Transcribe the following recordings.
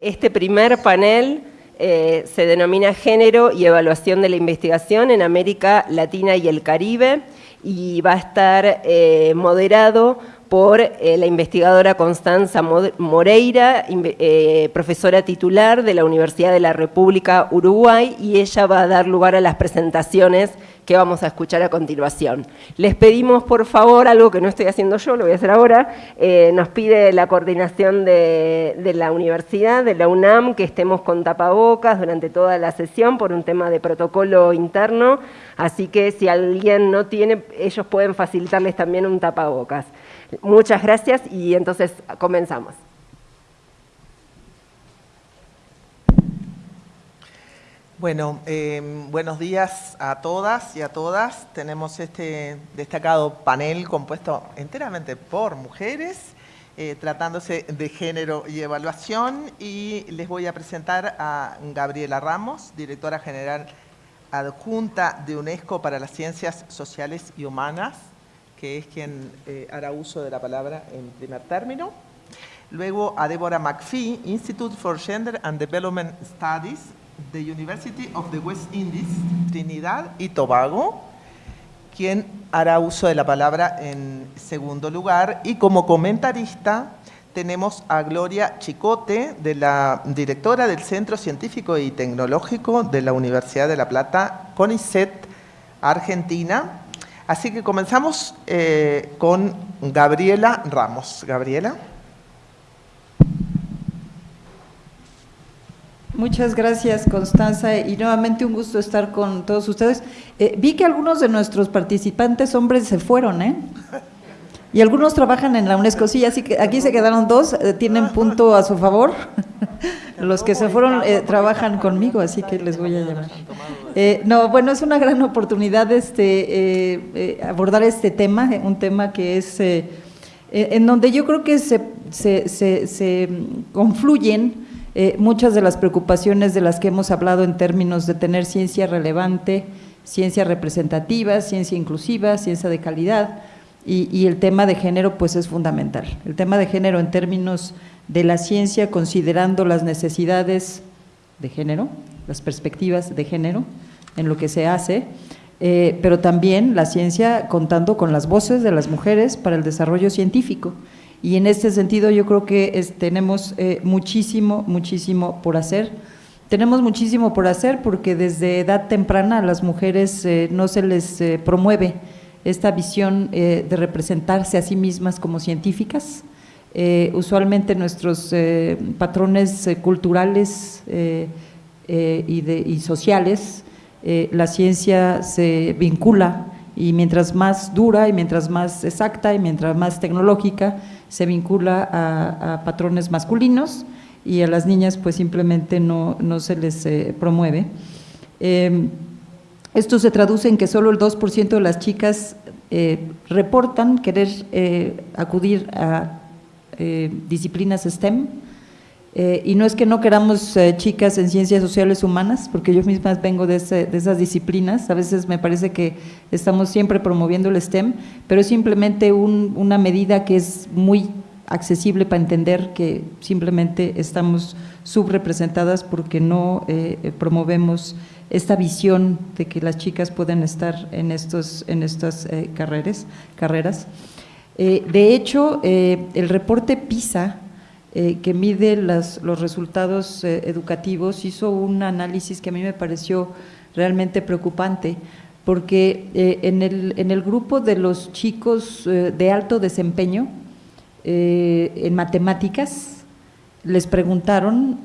Este primer panel eh, se denomina Género y Evaluación de la Investigación en América Latina y el Caribe y va a estar eh, moderado por eh, la investigadora Constanza Moreira, profesora titular de la Universidad de la República Uruguay, y ella va a dar lugar a las presentaciones que vamos a escuchar a continuación. Les pedimos, por favor, algo que no estoy haciendo yo, lo voy a hacer ahora, eh, nos pide la coordinación de, la universidad, de la UNAM, que estemos con tapabocas durante toda la sesión por un tema de protocolo interno, así que si alguien no tiene, ellos pueden facilitarles también un tapabocas. Muchas gracias y entonces comenzamos. Bueno, em, buenos días a todas y a todas. Tenemos este destacado panel compuesto enteramente por mujeres, eh, tratándose de género y evaluación. Y les voy a presentar a Gabriela Ramos, directora general adjunta de UNESCO para las Ciencias Sociales y Humanas, que es quien eh, hará uso de la palabra en primer término. Luego a Deborah McPhee, Institute for Gender and Development Studies, the University of the West Indies, Trinidad y Tobago, quien hará uso de la palabra en segundo lugar. Y como comentarista tenemos a Gloria Chicote, de la directora del Centro Científico y Tecnológico de la Universidad de La Plata, CONICET, Argentina. Así que comenzamos eh, con Gabriela Ramos. Gabriela. Muchas gracias, Constanza, y nuevamente un gusto estar con todos ustedes. Eh, vi que algunos de nuestros participantes hombres se fueron, ¿eh? Y algunos trabajan en la UNESCO, sí, así que aquí se quedaron dos, eh, tienen punto a su favor. Los que se fueron eh, trabajan conmigo, así que les voy a llamar. no, bueno, es una gran oportunidad este, abordar este tema, un tema que es en donde yo creo que se, se, se, se confluyen eh, muchas de las preocupaciones de las que hemos hablado en términos de tener ciencia relevante, ciencia representativa, ciencia inclusiva, ciencia de calidad, y, el tema de género pues es fundamental. El tema de género en términos de la ciencia, considerando las necesidades de género, las perspectivas de género en lo que se hace, eh, pero también la ciencia contando con las voces de las mujeres para el desarrollo científico. Y en este sentido yo creo que tenemos eh, muchísimo, muchísimo por hacer. Tenemos muchísimo por hacer porque desde edad temprana a las mujeres eh, no se les eh, promueve esta visión de representarse a sí mismas como científicas. usualmente nuestros patrones culturales y, y, sociales, la ciencia se vincula y mientras más dura y mientras más exacta y mientras más tecnológica, se vincula a, patrones masculinos y a las niñas pues simplemente no, no se les eh, promueve. Em, esto se traduce en que solo el 2% de las chicas eh, reportan querer eh, acudir a disciplinas STEM, y no es que no queramos chicas en ciencias sociales humanas, porque yo misma vengo de, esas disciplinas, a veces me parece que estamos siempre promoviendo el STEM, pero es simplemente una medida que es muy accesible para entender que simplemente estamos subrepresentadas porque no eh, promovemos esta visión de que las chicas pueden estar en, estos, en estas eh, carreras. carreras. Eh, de hecho, el reporte PISA, que mide las, los resultados educativos, hizo un análisis que a mí me pareció realmente preocupante, porque eh, en, el, en, el, grupo de los chicos eh, de alto desempeño eh, en matemáticas, les preguntaron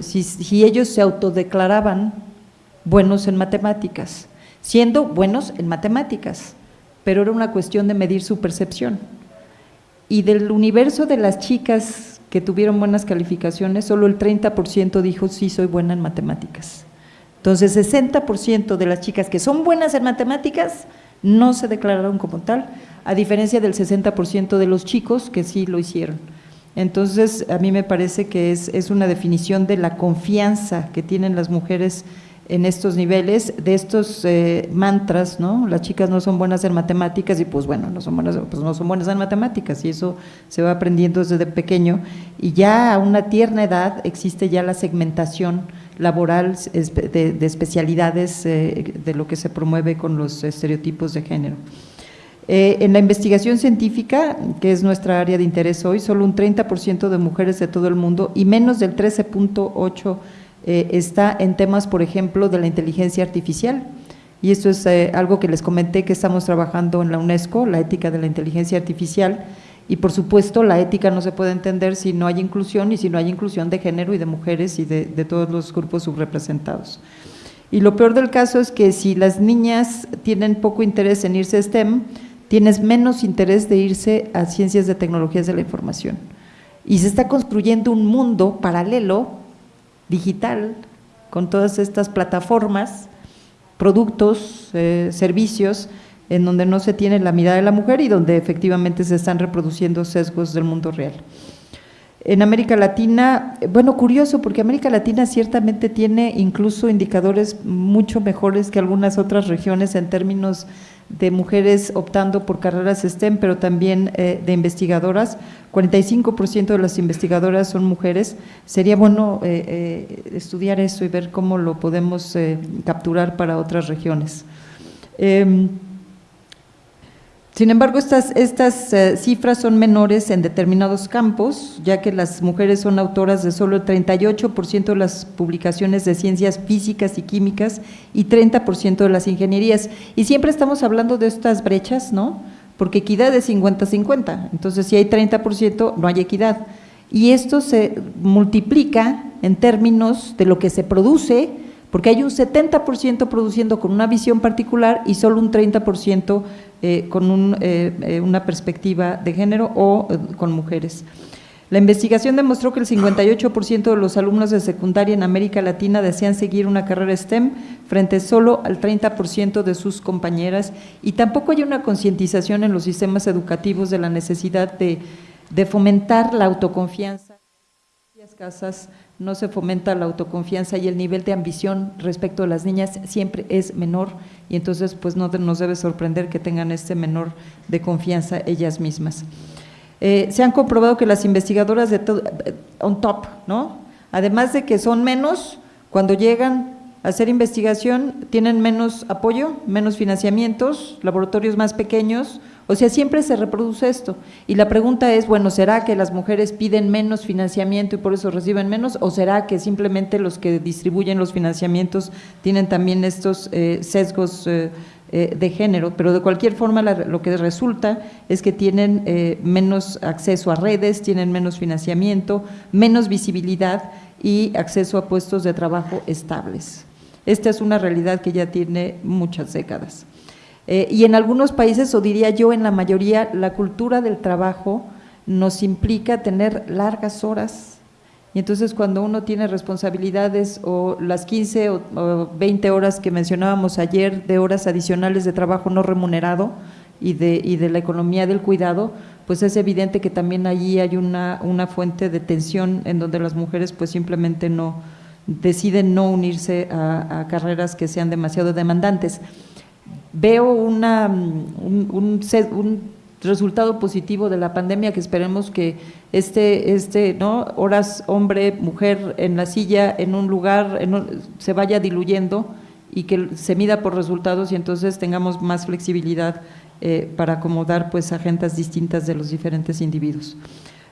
si, si, ellos se autodeclaraban buenos en matemáticas, siendo buenos en matemáticas, pero era una cuestión de medir su percepción. Y del universo de las chicas que tuvieron buenas calificaciones, solo el 30% dijo sí soy buena en matemáticas. Entonces, 60% de las chicas que son buenas en matemáticas no se declararon como tal, a diferencia del 60% de los chicos que sí lo hicieron. Entonces, a mí me parece que es, una definición de la confianza que tienen las mujeres en estos niveles de estos eh, mantras, ¿no? Las chicas no son buenas en matemáticas y pues bueno, no son buenas, pues no son buenas en matemáticas y eso se va aprendiendo desde pequeño y ya a una tierna edad existe ya la segmentación laboral de, especialidades eh, de lo que se promueve con los estereotipos de género. Eh, en la investigación científica, que es nuestra área de interés hoy, solo un 30% de mujeres de todo el mundo y menos del 13.8% eh, está en temas, por ejemplo, de la inteligencia artificial. Y esto es eh, algo que les comenté que estamos trabajando en la UNESCO, la ética de la inteligencia artificial. Y por supuesto, la ética no se puede entender si no hay inclusión y si no hay inclusión de género y de mujeres y de, de todos los grupos subrepresentados. Y lo peor del caso es que si las niñas tienen poco interés en irse a STEM, tienes menos interés de irse a ciencias de tecnologías de la información. Y se está construyendo un mundo paralelo digital, con todas estas plataformas, productos, eh, servicios, en donde no se tiene la mirada de la mujer y donde efectivamente se están reproduciendo sesgos del mundo real. En América Latina, bueno, curioso, porque América Latina ciertamente tiene incluso indicadores mucho mejores que algunas otras regiones en términos de mujeres optando por carreras STEM, pero también eh, de investigadoras. 45% de las investigadoras son mujeres. Sería bueno eh, eh, estudiar eso y ver cómo lo podemos capturar para otras regiones. Sin embargo, estas, estas eh, cifras son menores en determinados campos, ya que las mujeres son autoras de solo el 38% de las publicaciones de ciencias físicas y químicas y 30% de las ingenierías. Y siempre estamos hablando de estas brechas, ¿no? Porque equidad es 50-50, entonces si hay 30% no hay equidad. Y esto se multiplica en términos de lo que se produce, porque hay un 70% produciendo con una visión particular y solo un 30% eh, con eh, eh, una perspectiva de género o con mujeres. La investigación demostró que el 58% de los alumnos de secundaria en América Latina desean seguir una carrera STEM frente solo al 30% de sus compañeras y tampoco hay una concientización en los sistemas educativos de la necesidad de, de fomentar la autoconfianza. En las casas no se fomenta la autoconfianza y el nivel de ambición respecto a las niñas siempre es menor y entonces pues no nos debe sorprender que tengan este menor de confianza ellas mismas. Eh, se han comprobado que las investigadoras de eh, on top, ¿no? Además de que son menos, cuando llegan a hacer investigación tienen menos apoyo, menos financiamientos, laboratorios más pequeños, o sea, siempre se reproduce esto. Y la pregunta es, bueno, ¿será que las mujeres piden menos financiamiento y por eso reciben menos? ¿O será que simplemente los que distribuyen los financiamientos tienen también estos eh, sesgos eh, eh, de género? Pero de cualquier forma lo que resulta es que tienen menos acceso a redes, tienen menos financiamiento, menos visibilidad y acceso a puestos de trabajo estables. Esta es una realidad que ya tiene muchas décadas. Eh, y en algunos países, o diría yo en la mayoría, la cultura del trabajo nos implica tener largas horas. Y entonces cuando uno tiene responsabilidades o las 15 o, 20 horas que mencionábamos ayer de horas adicionales de trabajo no remunerado y de, y de la economía del cuidado, pues es evidente que también allí hay una, una fuente de tensión en donde las mujeres pues simplemente no deciden no unirse a carreras que sean demasiado demandantes veo una, un, resultado positivo de la pandemia que esperemos que este, este ¿no? horas hombre, mujer en la silla, en un lugar, se vaya diluyendo y que se mida por resultados y entonces tengamos más flexibilidad eh, para acomodar pues agendas distintas de los diferentes individuos.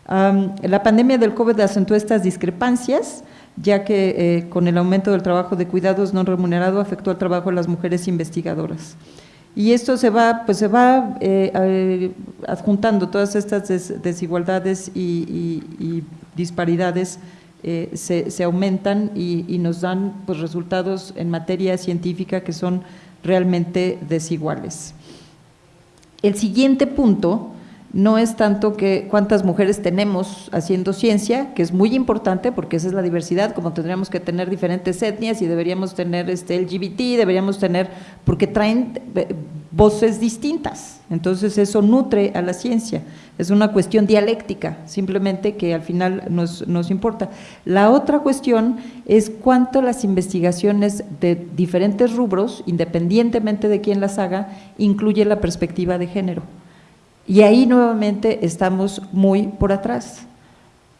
la pandemia del COVID acentuó estas discrepancias, ya que eh, con el aumento del trabajo de cuidados no remunerado afectó al trabajo de las mujeres investigadoras. Y esto se va, pues se va eh, adjuntando, todas estas desigualdades y, disparidades eh, se, aumentan y, nos dan pues, resultados en materia científica que son realmente desiguales. El siguiente punto no es tanto que cuántas mujeres tenemos haciendo ciencia, que es muy importante porque esa es la diversidad, como tendríamos que tener diferentes etnias y deberíamos tener este LGBT, deberíamos tener, porque traen voces distintas. Entonces eso nutre a la ciencia, es una cuestión dialéctica, simplemente que al final nos, nos importa. La otra cuestión es cuánto las investigaciones de diferentes rubros, independientemente de quién las haga, incluye la perspectiva de género. Y ahí nuevamente estamos muy por atrás.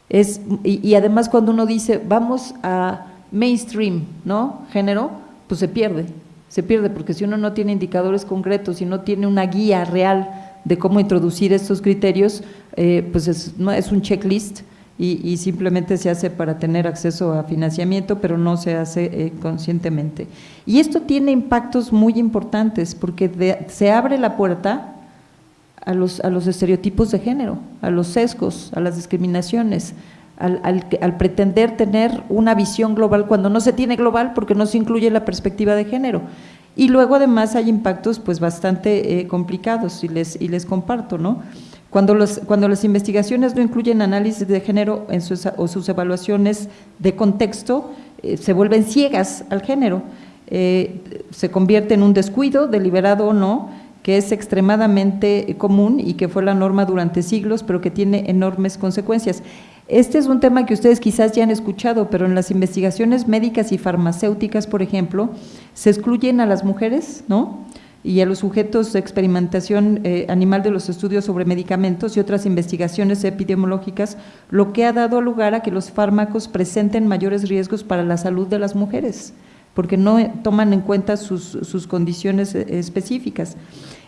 Es, y, además cuando uno dice, vamos a mainstream, ¿no? Género, pues se pierde, se pierde, porque si uno no tiene indicadores concretos, si no tiene una guía real de cómo introducir estos criterios, eh, pues es, no, es un checklist y, simplemente se hace para tener acceso a financiamiento, pero no se hace eh, conscientemente. Y esto tiene impactos muy importantes, porque se abre la puerta a los, a los estereotipos de género, a los sesgos, a las discriminaciones, al, al, pretender tener una visión global cuando no se tiene global porque no se incluye la perspectiva de género. Y luego además hay impactos pues bastante eh, complicados y les, y les comparto, ¿no? Cuando, los, cuando las investigaciones no incluyen análisis de género en sus, o sus evaluaciones de contexto, eh, se vuelven ciegas al género, eh, se convierte en un descuido, deliberado o no, que es extremadamente común y que fue la norma durante siglos, pero que tiene enormes consecuencias. Este es un tema que ustedes quizás ya han escuchado, pero en las investigaciones médicas y farmacéuticas, por ejemplo, se excluyen a las mujeres, ¿no? y a los sujetos de experimentación eh, animal de los estudios sobre medicamentos y otras investigaciones epidemiológicas, lo que ha dado lugar a que los fármacos presenten mayores riesgos para la salud de las mujeres, porque no toman en cuenta sus, sus condiciones eh, específicas.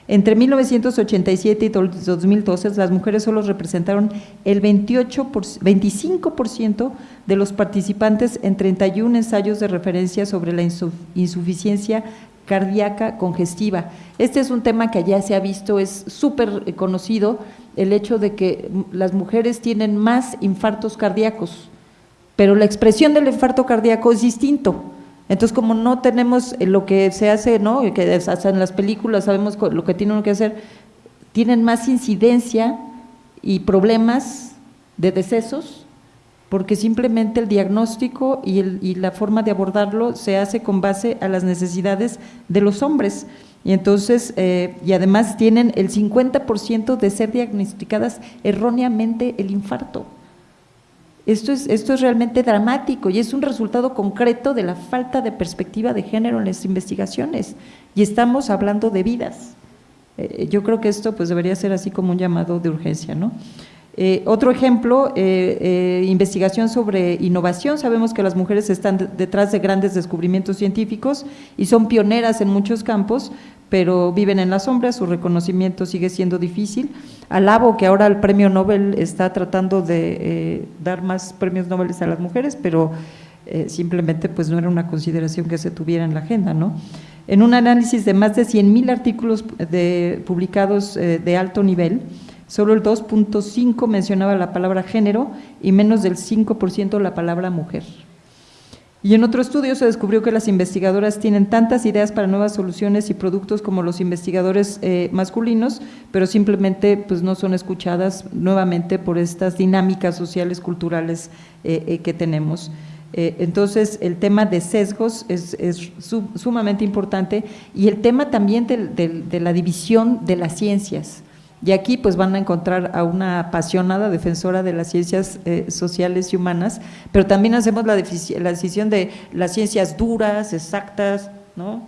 Entre 1987 y 2012, las mujeres solo representaron el 28 25% de los participantes en 31 ensayos de referencia sobre la insuficiencia cardíaca congestiva. Este es un tema que ya se ha visto, es súper conocido, el hecho de que las mujeres tienen más infartos cardíacos, pero la expresión del infarto cardíaco es distinto. Entonces, como no tenemos lo que se hace, ¿no? que en las películas sabemos lo que tienen que hacer, tienen más incidencia y problemas de decesos, porque simplemente el diagnóstico y, el, y la forma de abordarlo se hace con base a las necesidades de los hombres. Y entonces, eh, y además tienen el 50% de ser diagnosticadas erróneamente el infarto. Esto es, esto es realmente dramático y es un resultado concreto de la falta de perspectiva de género en las investigaciones. Y estamos hablando de vidas. Eh, yo creo que esto pues debería ser así como un llamado de urgencia, ¿no? Eh, otro ejemplo, eh, investigación sobre innovación. Sabemos que las mujeres están detrás de grandes descubrimientos científicos y son pioneras en muchos campos, pero viven en la sombra, su reconocimiento sigue siendo difícil. Alabo que ahora el premio Nobel está tratando de eh, dar más premios Nobel a las mujeres, pero eh, simplemente pues no era una consideración que se tuviera en la agenda, ¿no? En un análisis de más de 100.000 artículos publicados eh, de alto nivel, solo el 2.5 mencionaba la palabra género y menos del 5% la palabra mujer. Y en otro estudio se descubrió que las investigadoras tienen tantas ideas para nuevas soluciones y productos como los investigadores eh, masculinos, pero simplemente pues, no son escuchadas nuevamente por estas dinámicas sociales, culturales eh, eh, que tenemos. entonces, el tema de sesgos es, sumamente importante y el tema también de la división de las ciencias. Y aquí pues van a encontrar a una apasionada defensora de las ciencias eh, sociales y humanas, pero también hacemos la, la, decisión de las ciencias duras, exactas, ¿no?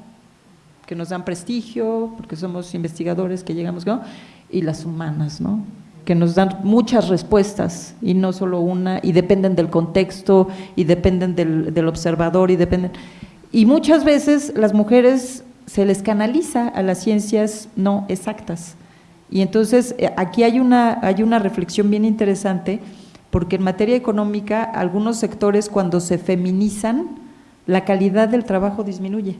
que nos dan prestigio, porque somos investigadores que llegamos, ¿no? y las humanas, ¿no? que nos dan muchas respuestas y no solo una, y dependen del contexto, y dependen del, del observador, y dependen… Y muchas veces las mujeres se les canaliza a las ciencias no exactas, y entonces eh, aquí hay una, hay una reflexión bien interesante, porque en materia económica algunos sectores cuando se feminizan, la calidad del trabajo disminuye.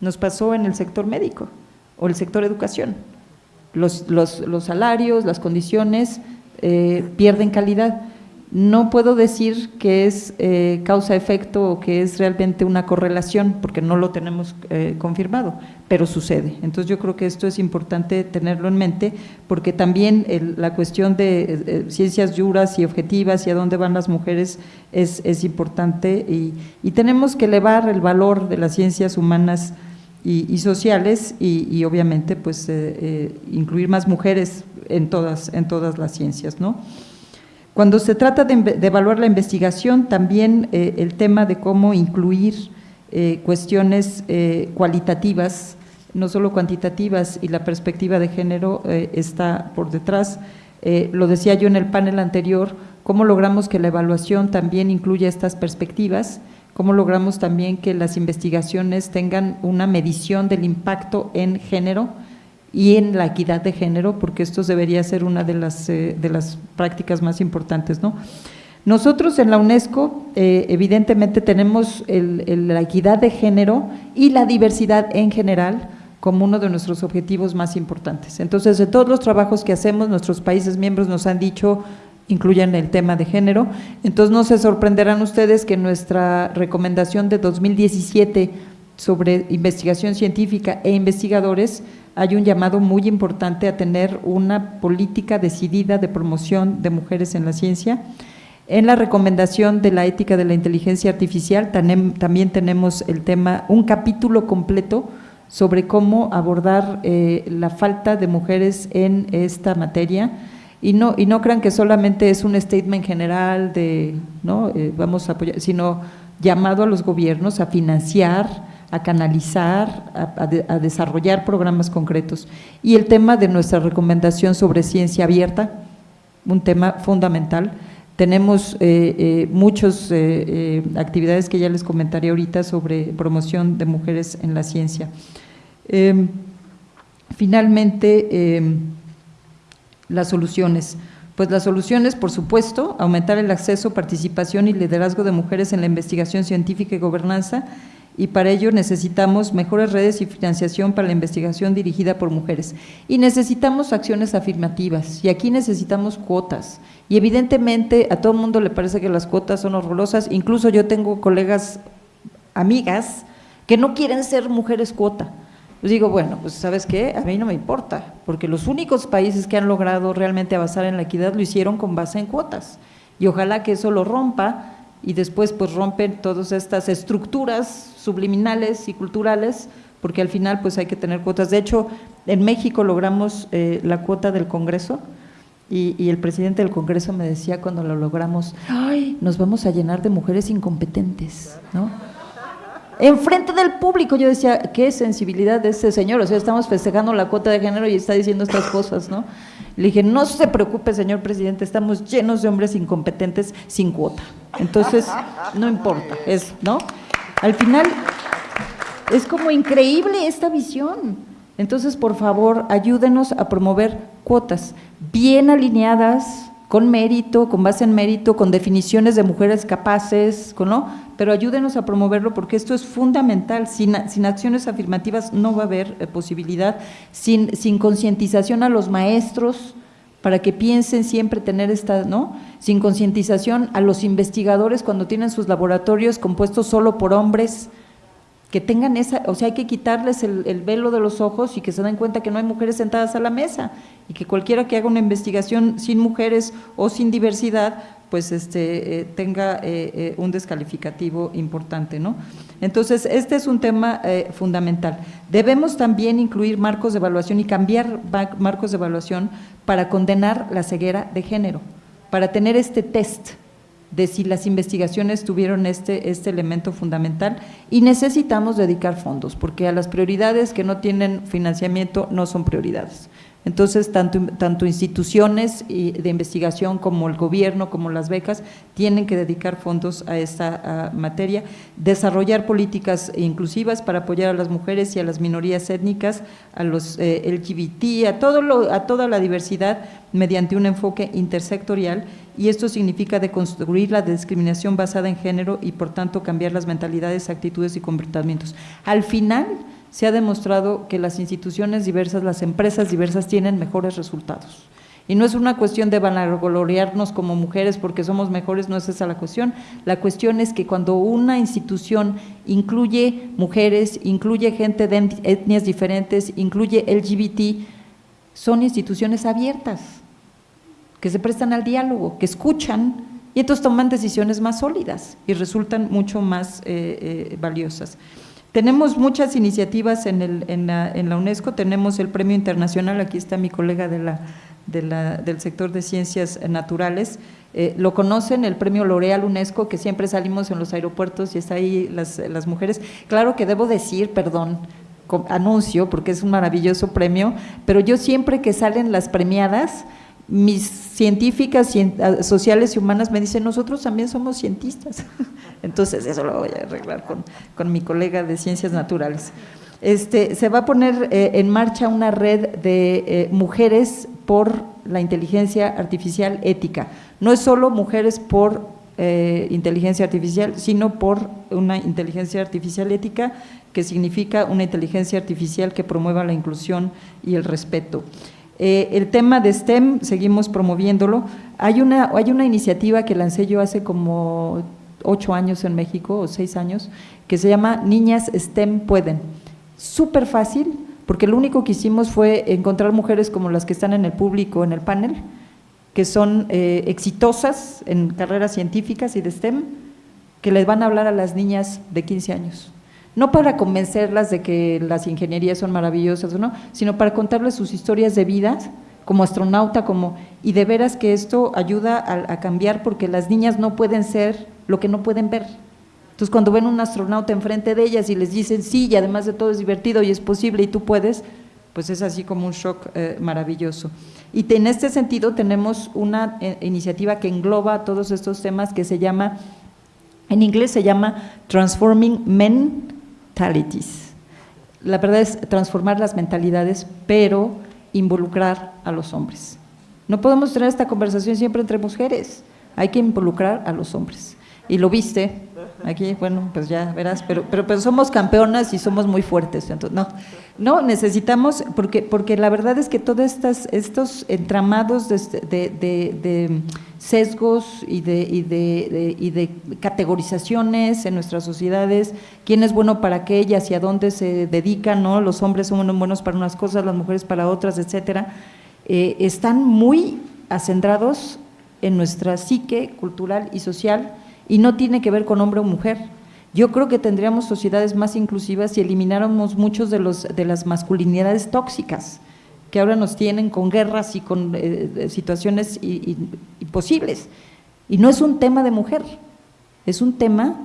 Nos pasó en el sector médico o el sector educación. Los, los, los salarios, las condiciones eh, pierden calidad no puedo decir que es eh, causa-efecto o que es realmente una correlación, porque no lo tenemos eh, confirmado, pero sucede. Entonces yo creo que esto es importante tenerlo en mente, porque también la cuestión de eh, ciencias duras y objetivas y a dónde van las mujeres es, importante y, tenemos que elevar el valor de las ciencias humanas y, sociales y, obviamente pues incluir más mujeres en todas, en todas las ciencias. ¿no? Cuando se trata de, evaluar la investigación, también el tema de cómo incluir cuestiones cualitativas no solo cuantitativas y la perspectiva de género eh, está por detrás. Eh, lo decía yo en el panel anterior, cómo logramos que la evaluación también incluya estas perspectivas, cómo logramos también que las investigaciones tengan una medición del impacto en género y en la equidad de género, porque esto debería ser una de las, eh, de las prácticas más importantes. ¿no? Nosotros en la UNESCO, evidentemente, tenemos la equidad de género y la diversidad en general como uno de nuestros objetivos más importantes. Entonces, de todos los trabajos que hacemos, nuestros países miembros nos han dicho incluyan el tema de género. Entonces, no se sorprenderán ustedes que nuestra recomendación de 2017 sobre investigación científica e investigadores hay un llamado muy importante a tener una política decidida de promoción de mujeres en la ciencia. En la recomendación de la ética de la inteligencia artificial también tenemos el tema, un capítulo completo sobre cómo abordar eh, la falta de mujeres en esta materia y no, y no crean que solamente es un statement general de no eh, vamos a apoyar, sino llamado a los gobiernos a financiar, a canalizar, a, desarrollar programas concretos. Y el tema de nuestra recomendación sobre ciencia abierta, un tema fundamental. Tenemos eh, muchas actividades que ya les comentaré ahorita sobre promoción de mujeres en la ciencia. Em, finalmente, em, las soluciones. Pues las soluciones, por supuesto, aumentar el acceso, participación y liderazgo de mujeres en la investigación científica y gobernanza, y para ello necesitamos mejores redes y financiación para la investigación dirigida por mujeres. Y necesitamos acciones afirmativas, y aquí necesitamos cuotas. Y evidentemente a todo mundo le parece que las cuotas son horrorosas, incluso yo tengo colegas, amigas, que no quieren ser mujeres cuota pues digo, bueno, pues sabes qué, a mí no me importa, porque los únicos países que han logrado realmente avanzar en la equidad lo hicieron con base en cuotas. Y ojalá que eso lo rompa y después pues rompen todas estas estructuras subliminales y culturales, porque al final pues hay que tener cuotas. De hecho, en México logramos eh, la cuota del Congreso, y, y, el presidente del Congreso me decía cuando lo logramos, ay, nos vamos a llenar de mujeres incompetentes, ¿no? enfrente del público. Yo decía, qué sensibilidad de ese señor, o sea, estamos festejando la cuota de género y está diciendo estas cosas, ¿no? Le dije, no se preocupe, señor presidente, estamos llenos de hombres incompetentes sin cuota. Entonces, no importa, es, ¿no? Al final, es como increíble esta visión. Entonces, por favor, ayúdenos a promover cuotas bien alineadas, con mérito, con base en mérito, con definiciones de mujeres capaces, ¿no? Pero ayúdenos a promoverlo porque esto es fundamental. Sin, acciones afirmativas no va a haber eh, posibilidad. Sin, sin concientización a los maestros para que piensen siempre tener esta, ¿no? Sin concientización a los investigadores cuando tienen sus laboratorios compuestos solo por hombres, que tengan esa, o sea, hay que quitarles el, velo de los ojos y que se den cuenta que no hay mujeres sentadas a la mesa y que cualquiera que haga una investigación sin mujeres o sin diversidad, pues este, eh, tenga eh, eh, un descalificativo importante, ¿no? Entonces, este es un tema fundamental. Debemos también incluir marcos de evaluación y cambiar marcos de evaluación para condenar la ceguera de género, para tener este test, de si las investigaciones tuvieron este, este elemento fundamental y necesitamos dedicar fondos, porque a las prioridades que no tienen financiamiento no son prioridades. Entonces, tanto, instituciones de investigación como el gobierno, como las becas, tienen que dedicar fondos a esta materia, desarrollar políticas inclusivas para apoyar a las mujeres y a las minorías étnicas, a los eh, LGBT, a, a toda la diversidad mediante un enfoque intersectorial y esto significa deconstruir la discriminación basada en género y por tanto cambiar las mentalidades, actitudes y comportamientos. Al final se ha demostrado que las instituciones diversas, las empresas diversas tienen mejores resultados. Y no es una cuestión de vanagloriarnos como mujeres porque somos mejores, no es esa la cuestión. La cuestión es que cuando una institución incluye mujeres, incluye gente de etnias diferentes, incluye LGBT, son instituciones abiertas que se prestan al diálogo, que escuchan y entonces toman decisiones más sólidas y resultan mucho más eh, eh, valiosas. Tenemos muchas iniciativas en, el, en, la, en, la, UNESCO, tenemos el Premio Internacional, aquí está mi colega de la, de la, del sector de ciencias naturales, eh, lo conocen, el Premio L'Oreal UNESCO, que siempre salimos en los aeropuertos y está ahí las, las mujeres. Claro que debo decir, perdón, anuncio, porque es un maravilloso premio, pero yo siempre que salen las premiadas, mis científicas ah, sociales y humanas me dicen, nosotros también somos cientistas. Entonces, eso lo voy a arreglar con, con mi colega de ciencias naturales. Este, se va a poner eh, en marcha una red de eh, mujeres por la inteligencia artificial ética. No es solo mujeres por eh, inteligencia artificial, sino por una inteligencia artificial ética, que significa una inteligencia artificial que promueva la inclusión y el respeto. Eh, el tema de STEM, seguimos promoviéndolo. Hay una, hay una iniciativa que lancé yo hace como ocho años en México, o seis años, que se llama Niñas STEM Pueden. Súper fácil, porque lo único que hicimos fue encontrar mujeres como las que están en el público, en el panel, que son eh, exitosas en carreras científicas y de STEM, que les van a hablar a las niñas de 15 años. No para convencerlas de que las ingenierías son maravillosas o no, sino para contarles sus historias de vida como astronauta, como y de veras que esto ayuda a, cambiar porque las niñas no pueden ser lo que no pueden ver. Entonces, cuando ven un astronauta enfrente de ellas y les dicen sí, y además de todo es divertido y es posible y tú puedes, pues es así como un shock eh, maravilloso. Y en este sentido tenemos una eh, iniciativa que engloba todos estos temas que se llama, en inglés se llama Transforming Mentalities. La verdad es transformar las mentalidades, pero involucrar a los hombres. No podemos tener esta conversación siempre entre mujeres, hay que involucrar a los hombres. Y lo viste, aquí, bueno, pues ya verás, pero, pero, pero somos campeonas y somos muy fuertes, no. No, necesitamos, porque, porque la verdad es que todos estos entramados de, de, sesgos y, de, y, de, y de categorizaciones en nuestras sociedades, quién es bueno para qué y hacia dónde se dedican, ¿no? los hombres son buenos para unas cosas, las mujeres para otras, etcétera, eh, están muy acendrados en nuestra psique cultural y social y no tiene que ver con hombre o mujer. Yo creo que tendríamos sociedades más inclusivas si elimináramos muchos de, los, de las masculinidades tóxicas que ahora nos tienen con guerras y con eh, situaciones imposibles. Y no es un tema de mujer, es un tema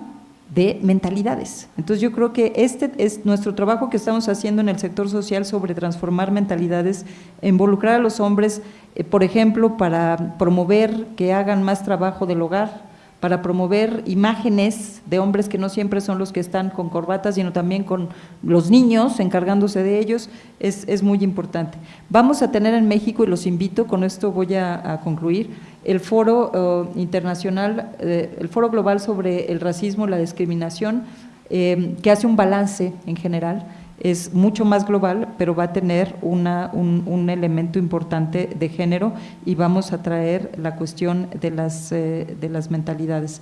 de mentalidades. Entonces yo creo que este es nuestro trabajo que estamos haciendo en el sector social sobre transformar mentalidades, involucrar a los hombres, eh, por ejemplo, para promover que hagan más trabajo del hogar, para promover imágenes de hombres que no siempre son los que están con corbatas, sino también con los niños encargándose de ellos, es, muy importante. Vamos a tener en México, y los invito, con esto voy a, concluir, el foro eh, internacional, eh, el foro global sobre el racismo, la discriminación, eh, que hace un balance en general, es mucho más global, pero va a tener una, un, elemento importante de género y vamos a traer la cuestión de las, eh, de las mentalidades.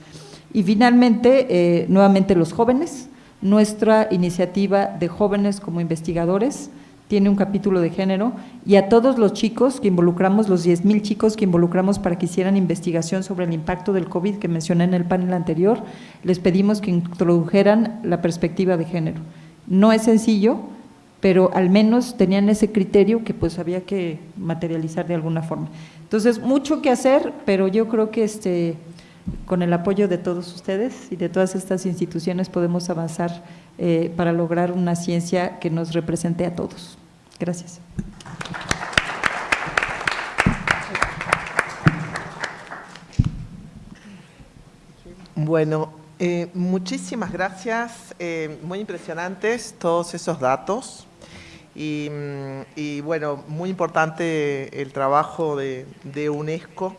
Y finalmente, eh, nuevamente los jóvenes, nuestra iniciativa de jóvenes como investigadores tiene un capítulo de género y a todos los chicos que involucramos, los 10.000 chicos que involucramos para que hicieran investigación sobre el impacto del COVID que mencioné en el panel anterior, les pedimos que introdujeran la perspectiva de género no es sencillo, pero al menos tenían ese criterio que pues había que materializar de alguna forma. Entonces, mucho que hacer, pero yo creo que este, con el apoyo de todos ustedes y de todas estas instituciones podemos avanzar eh, para lograr una ciencia que nos represente a todos. Gracias. Bueno, eh, muchísimas gracias, eh, muy impresionantes todos esos datos. Mm, y, bueno, muy importante el trabajo de, de, UNESCO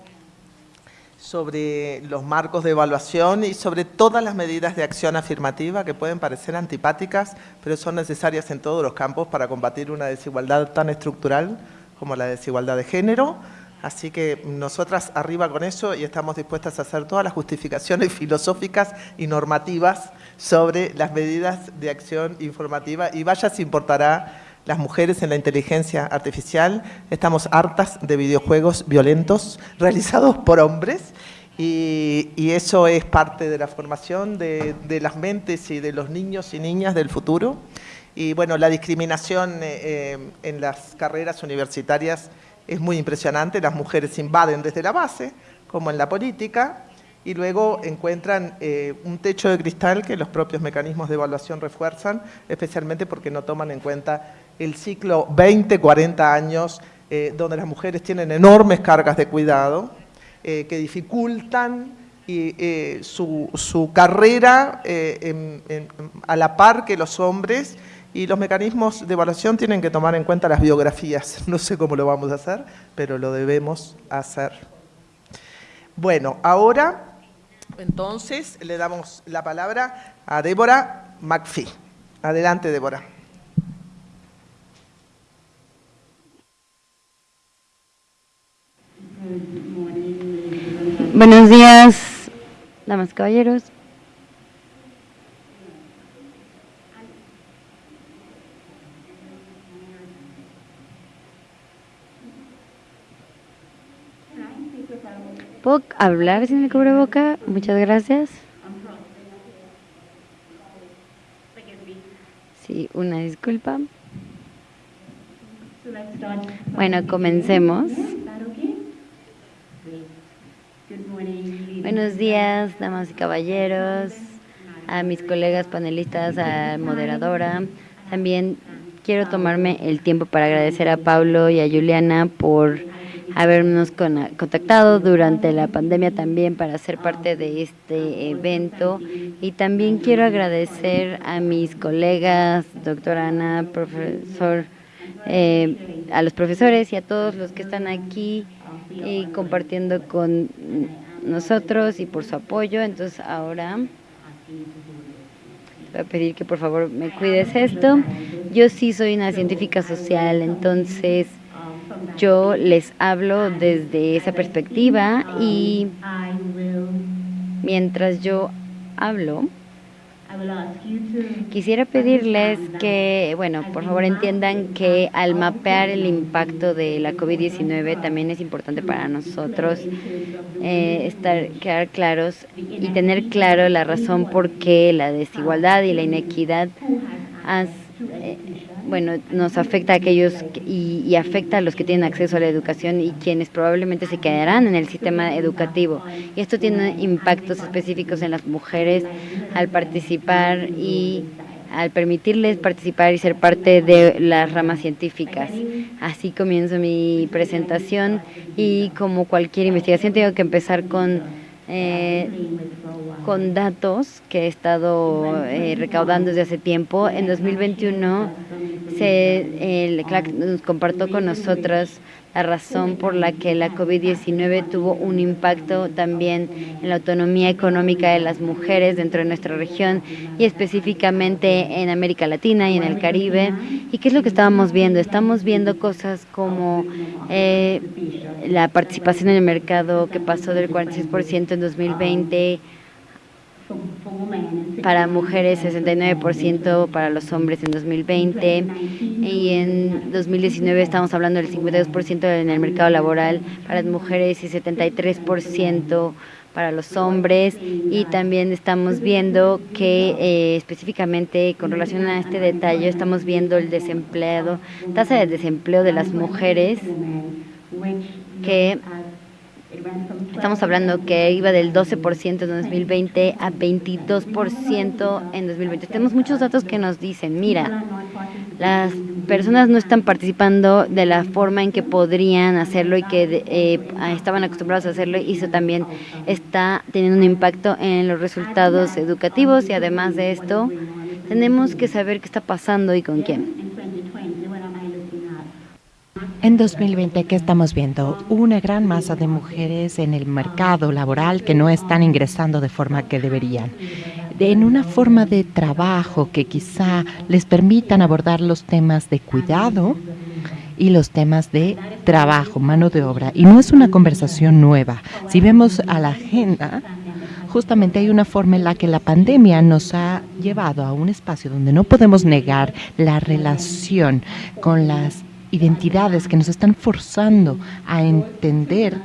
sobre los marcos de evaluación y sobre todas las medidas de acción afirmativa que pueden parecer antipáticas, pero son necesarias en todos los campos para combatir una desigualdad tan estructural como la desigualdad de género, Así que nosotras arriba con eso y estamos dispuestas a hacer todas las justificaciones filosóficas y normativas sobre las medidas de acción informativa y vaya si importará las mujeres en la inteligencia artificial. Estamos hartas de videojuegos violentos realizados por hombres y, eso es parte de la formación de, las mentes y de los niños y niñas del futuro. Y bueno, la discriminación eh, eh, en las carreras universitarias es muy impresionante, las mujeres invaden desde la base, como en la política, y luego encuentran eh, un techo de cristal que los propios mecanismos de evaluación refuerzan, especialmente porque no toman en cuenta el ciclo 20, 40 años, donde las mujeres tienen enormes cargas de cuidado, eh, que dificultan eh, su, carrera eh, a la par que los hombres y los mecanismos de evaluación tienen que tomar en cuenta las biografías. No sé cómo lo vamos a hacer, pero lo debemos hacer. Bueno, ahora entonces le damos la palabra a Débora McPhee. Adelante, Débora. Buenos días, damas y caballeros. ¿Puedo hablar sin el boca? Muchas gracias. Sí, una disculpa. Bueno, comencemos. Buenos días, damas y caballeros, a mis colegas panelistas, a moderadora. También quiero tomarme el tiempo para agradecer a Pablo y a Juliana por habernos contactado durante la pandemia también para ser parte de este evento. Y también quiero agradecer a mis colegas, doctora Ana, profesor, eh, a los profesores y a todos los que están aquí y compartiendo con nosotros y por su apoyo. Entonces ahora voy a pedir que por favor me cuides esto. Yo sí soy una científica social, entonces yo les hablo desde esa perspectiva y mientras yo hablo, Quisiera pedirles que, bueno, por favor entiendan que al mapear el impacto de la COVID-19 también es importante para nosotros eh, estar, quedar claros y tener claro la razón por qué la desigualdad y la inequidad has, eh, bueno, nos afecta a aquellos y, afecta a los que tienen acceso a la educación y quienes probablemente se quedarán en el sistema educativo. Y esto tiene impactos específicos en las mujeres al participar y al permitirles participar y ser parte de las ramas científicas. Así comienzo mi presentación y como cualquier investigación tengo que empezar con eh, con datos que he estado eh, recaudando desde hace tiempo. En 2021 se, el CLAC nos compartió con nosotros la razón por la que la COVID-19 tuvo un impacto también en la autonomía económica de las mujeres dentro de nuestra región y específicamente en América Latina y en el Caribe. ¿Y qué es lo que estábamos viendo? Estamos viendo cosas como eh, la participación en el mercado que pasó del 46% en 2020 para mujeres 69%, para los hombres en 2020 y en 2019 estamos hablando del 52% en el mercado laboral para las mujeres y 73% para los hombres. Y también estamos viendo que eh, específicamente con relación a este detalle estamos viendo el desempleo, tasa de desempleo de las mujeres que Estamos hablando que iba del 12% en 2020 a 22% en 2020. Tenemos muchos datos que nos dicen, mira, las personas no están participando de la forma en que podrían hacerlo y que eh, estaban acostumbrados a hacerlo y eso también está teniendo un impacto en los resultados educativos y además de esto tenemos que saber qué está pasando y con quién. En 2020, ¿qué estamos viendo? Una gran masa de mujeres en el mercado laboral que no están ingresando de forma que deberían. En una forma de trabajo que quizá les permitan abordar los temas de cuidado y los temas de trabajo, mano de obra. Y no es una conversación nueva. Si vemos a la agenda, justamente hay una forma en la que la pandemia nos ha llevado a un espacio donde no podemos negar la relación con las identidades que nos están forzando a entender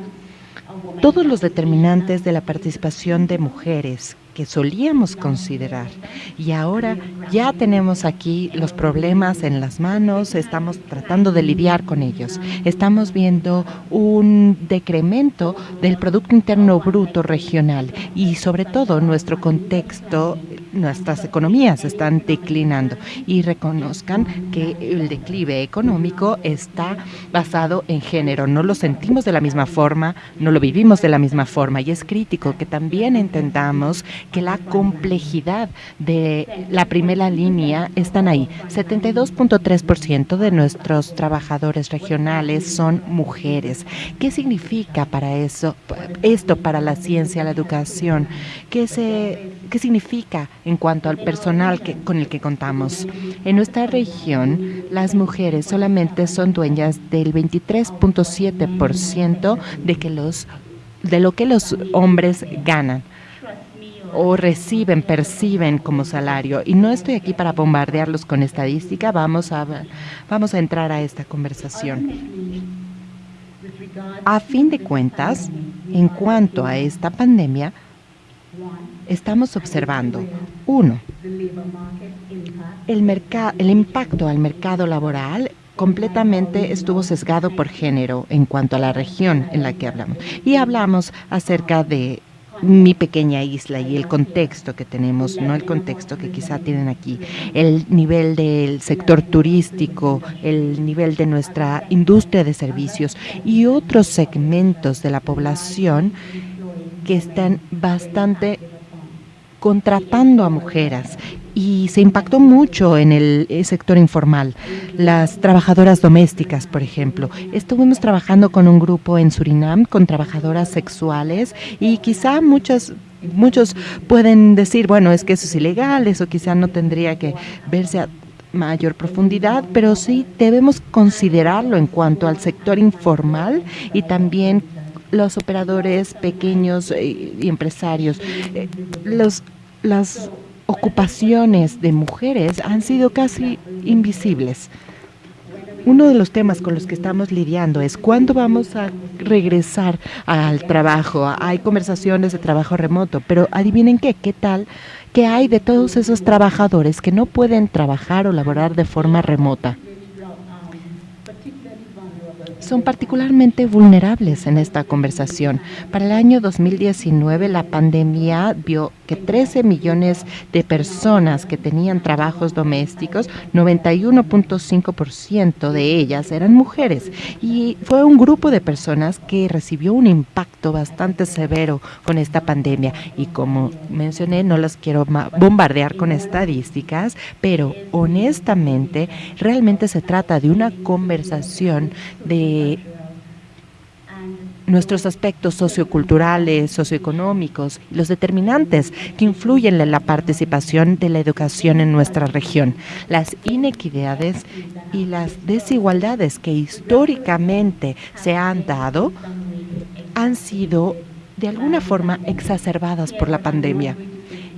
todos los determinantes de la participación de mujeres que solíamos considerar. Y ahora ya tenemos aquí los problemas en las manos, estamos tratando de lidiar con ellos. Estamos viendo un decremento del Producto Interno Bruto regional y sobre todo nuestro contexto, nuestras economías están declinando y reconozcan que el declive económico está basado en género. No lo sentimos de la misma forma, no lo vivimos de la misma forma y es crítico que también entendamos que la complejidad de la primera línea están ahí. 72.3% de nuestros trabajadores regionales son mujeres. ¿Qué significa para eso esto para la ciencia, la educación? ¿Qué se qué significa en cuanto al personal que, con el que contamos? En nuestra región, las mujeres solamente son dueñas del 23.7% de de lo que los hombres ganan o reciben, perciben como salario. Y no estoy aquí para bombardearlos con estadística, vamos a, vamos a entrar a esta conversación. A fin de cuentas, en cuanto a esta pandemia, estamos observando, uno, el, el impacto al mercado laboral completamente estuvo sesgado por género en cuanto a la región en la que hablamos. Y hablamos acerca de mi pequeña isla y el contexto que tenemos, no el contexto que quizá tienen aquí, el nivel del sector turístico, el nivel de nuestra industria de servicios y otros segmentos de la población que están bastante contratando a mujeres y se impactó mucho en el eh, sector informal. Las trabajadoras domésticas, por ejemplo. Estuvimos trabajando con un grupo en Surinam con trabajadoras sexuales y quizá muchas muchos pueden decir, bueno, es que eso es ilegal, eso quizá no tendría que verse a mayor profundidad, pero sí debemos considerarlo en cuanto al sector informal y también los operadores pequeños eh, y empresarios. Eh, los, las ocupaciones de mujeres han sido casi invisibles. Uno de los temas con los que estamos lidiando es cuándo vamos a regresar al trabajo. Hay conversaciones de trabajo remoto, pero adivinen qué, qué tal, qué hay de todos esos trabajadores que no pueden trabajar o laborar de forma remota son particularmente vulnerables en esta conversación. Para el año 2019, la pandemia vio que 13 millones de personas que tenían trabajos domésticos, 91.5% de ellas eran mujeres. Y fue un grupo de personas que recibió un impacto bastante severo con esta pandemia. Y como mencioné, no las quiero bombardear con estadísticas, pero honestamente, realmente se trata de una conversación de nuestros aspectos socioculturales, socioeconómicos, los determinantes que influyen en la participación de la educación en nuestra región, las inequidades y las desigualdades que históricamente se han dado han sido de alguna forma exacerbadas por la pandemia.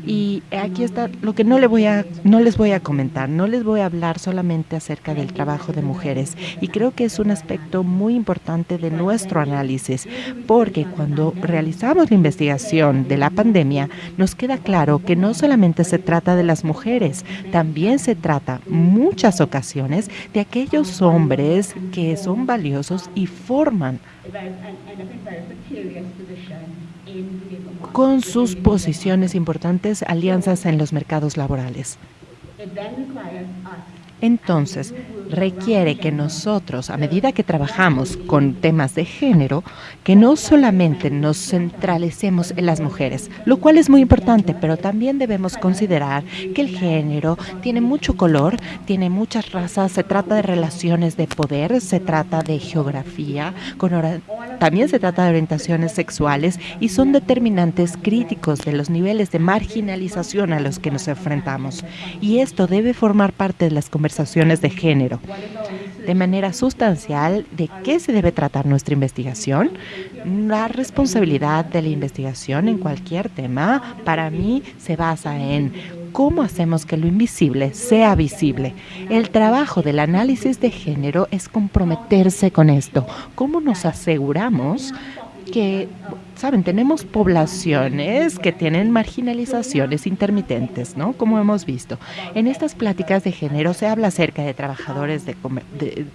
Y aquí está lo que no, le voy a, no les voy a comentar, no les voy a hablar solamente acerca del trabajo de mujeres. Y creo que es un aspecto muy importante de nuestro análisis, porque cuando realizamos la investigación de la pandemia, nos queda claro que no solamente se trata de las mujeres, también se trata muchas ocasiones de aquellos hombres que son valiosos y forman con sus posiciones importantes, alianzas en los mercados laborales. Entonces, requiere que nosotros, a medida que trabajamos con temas de género, que no solamente nos centralicemos en las mujeres, lo cual es muy importante, pero también debemos considerar que el género tiene mucho color, tiene muchas razas, se trata de relaciones de poder, se trata de geografía, también se trata de orientaciones sexuales y son determinantes críticos de los niveles de marginalización a los que nos enfrentamos. Y esto debe formar parte de las conversaciones de género. De manera sustancial, ¿de qué se debe tratar nuestra investigación? La responsabilidad de la investigación en cualquier tema, para mí, se basa en cómo hacemos que lo invisible sea visible. El trabajo del análisis de género es comprometerse con esto. ¿Cómo nos aseguramos que Saben, tenemos poblaciones que tienen marginalizaciones intermitentes, ¿no? Como hemos visto. En estas pláticas de género se habla acerca de trabajadores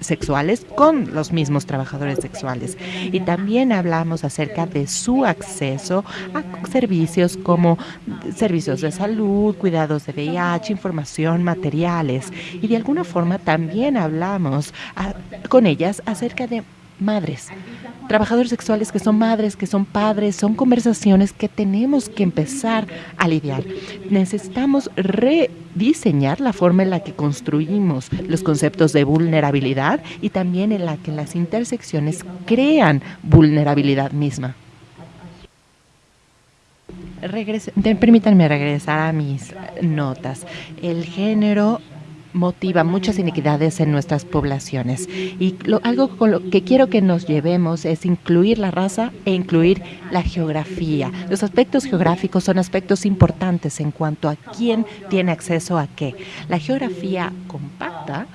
sexuales con los mismos trabajadores sexuales. Y también hablamos acerca de su acceso a servicios como servicios de salud, cuidados de VIH, información, materiales. Y de alguna forma también hablamos con ellas acerca de madres trabajadores sexuales que son madres, que son padres, son conversaciones que tenemos que empezar a lidiar. Necesitamos rediseñar la forma en la que construimos los conceptos de vulnerabilidad y también en la que las intersecciones crean vulnerabilidad misma. permítanme regresar a mis notas. El género motiva muchas inequidades en nuestras poblaciones. Y algo con lo que quiero que nos llevemos es incluir la raza e incluir la geografía. Los aspectos geográficos son aspectos importantes en cuanto a quién tiene acceso a qué. La geografía compacta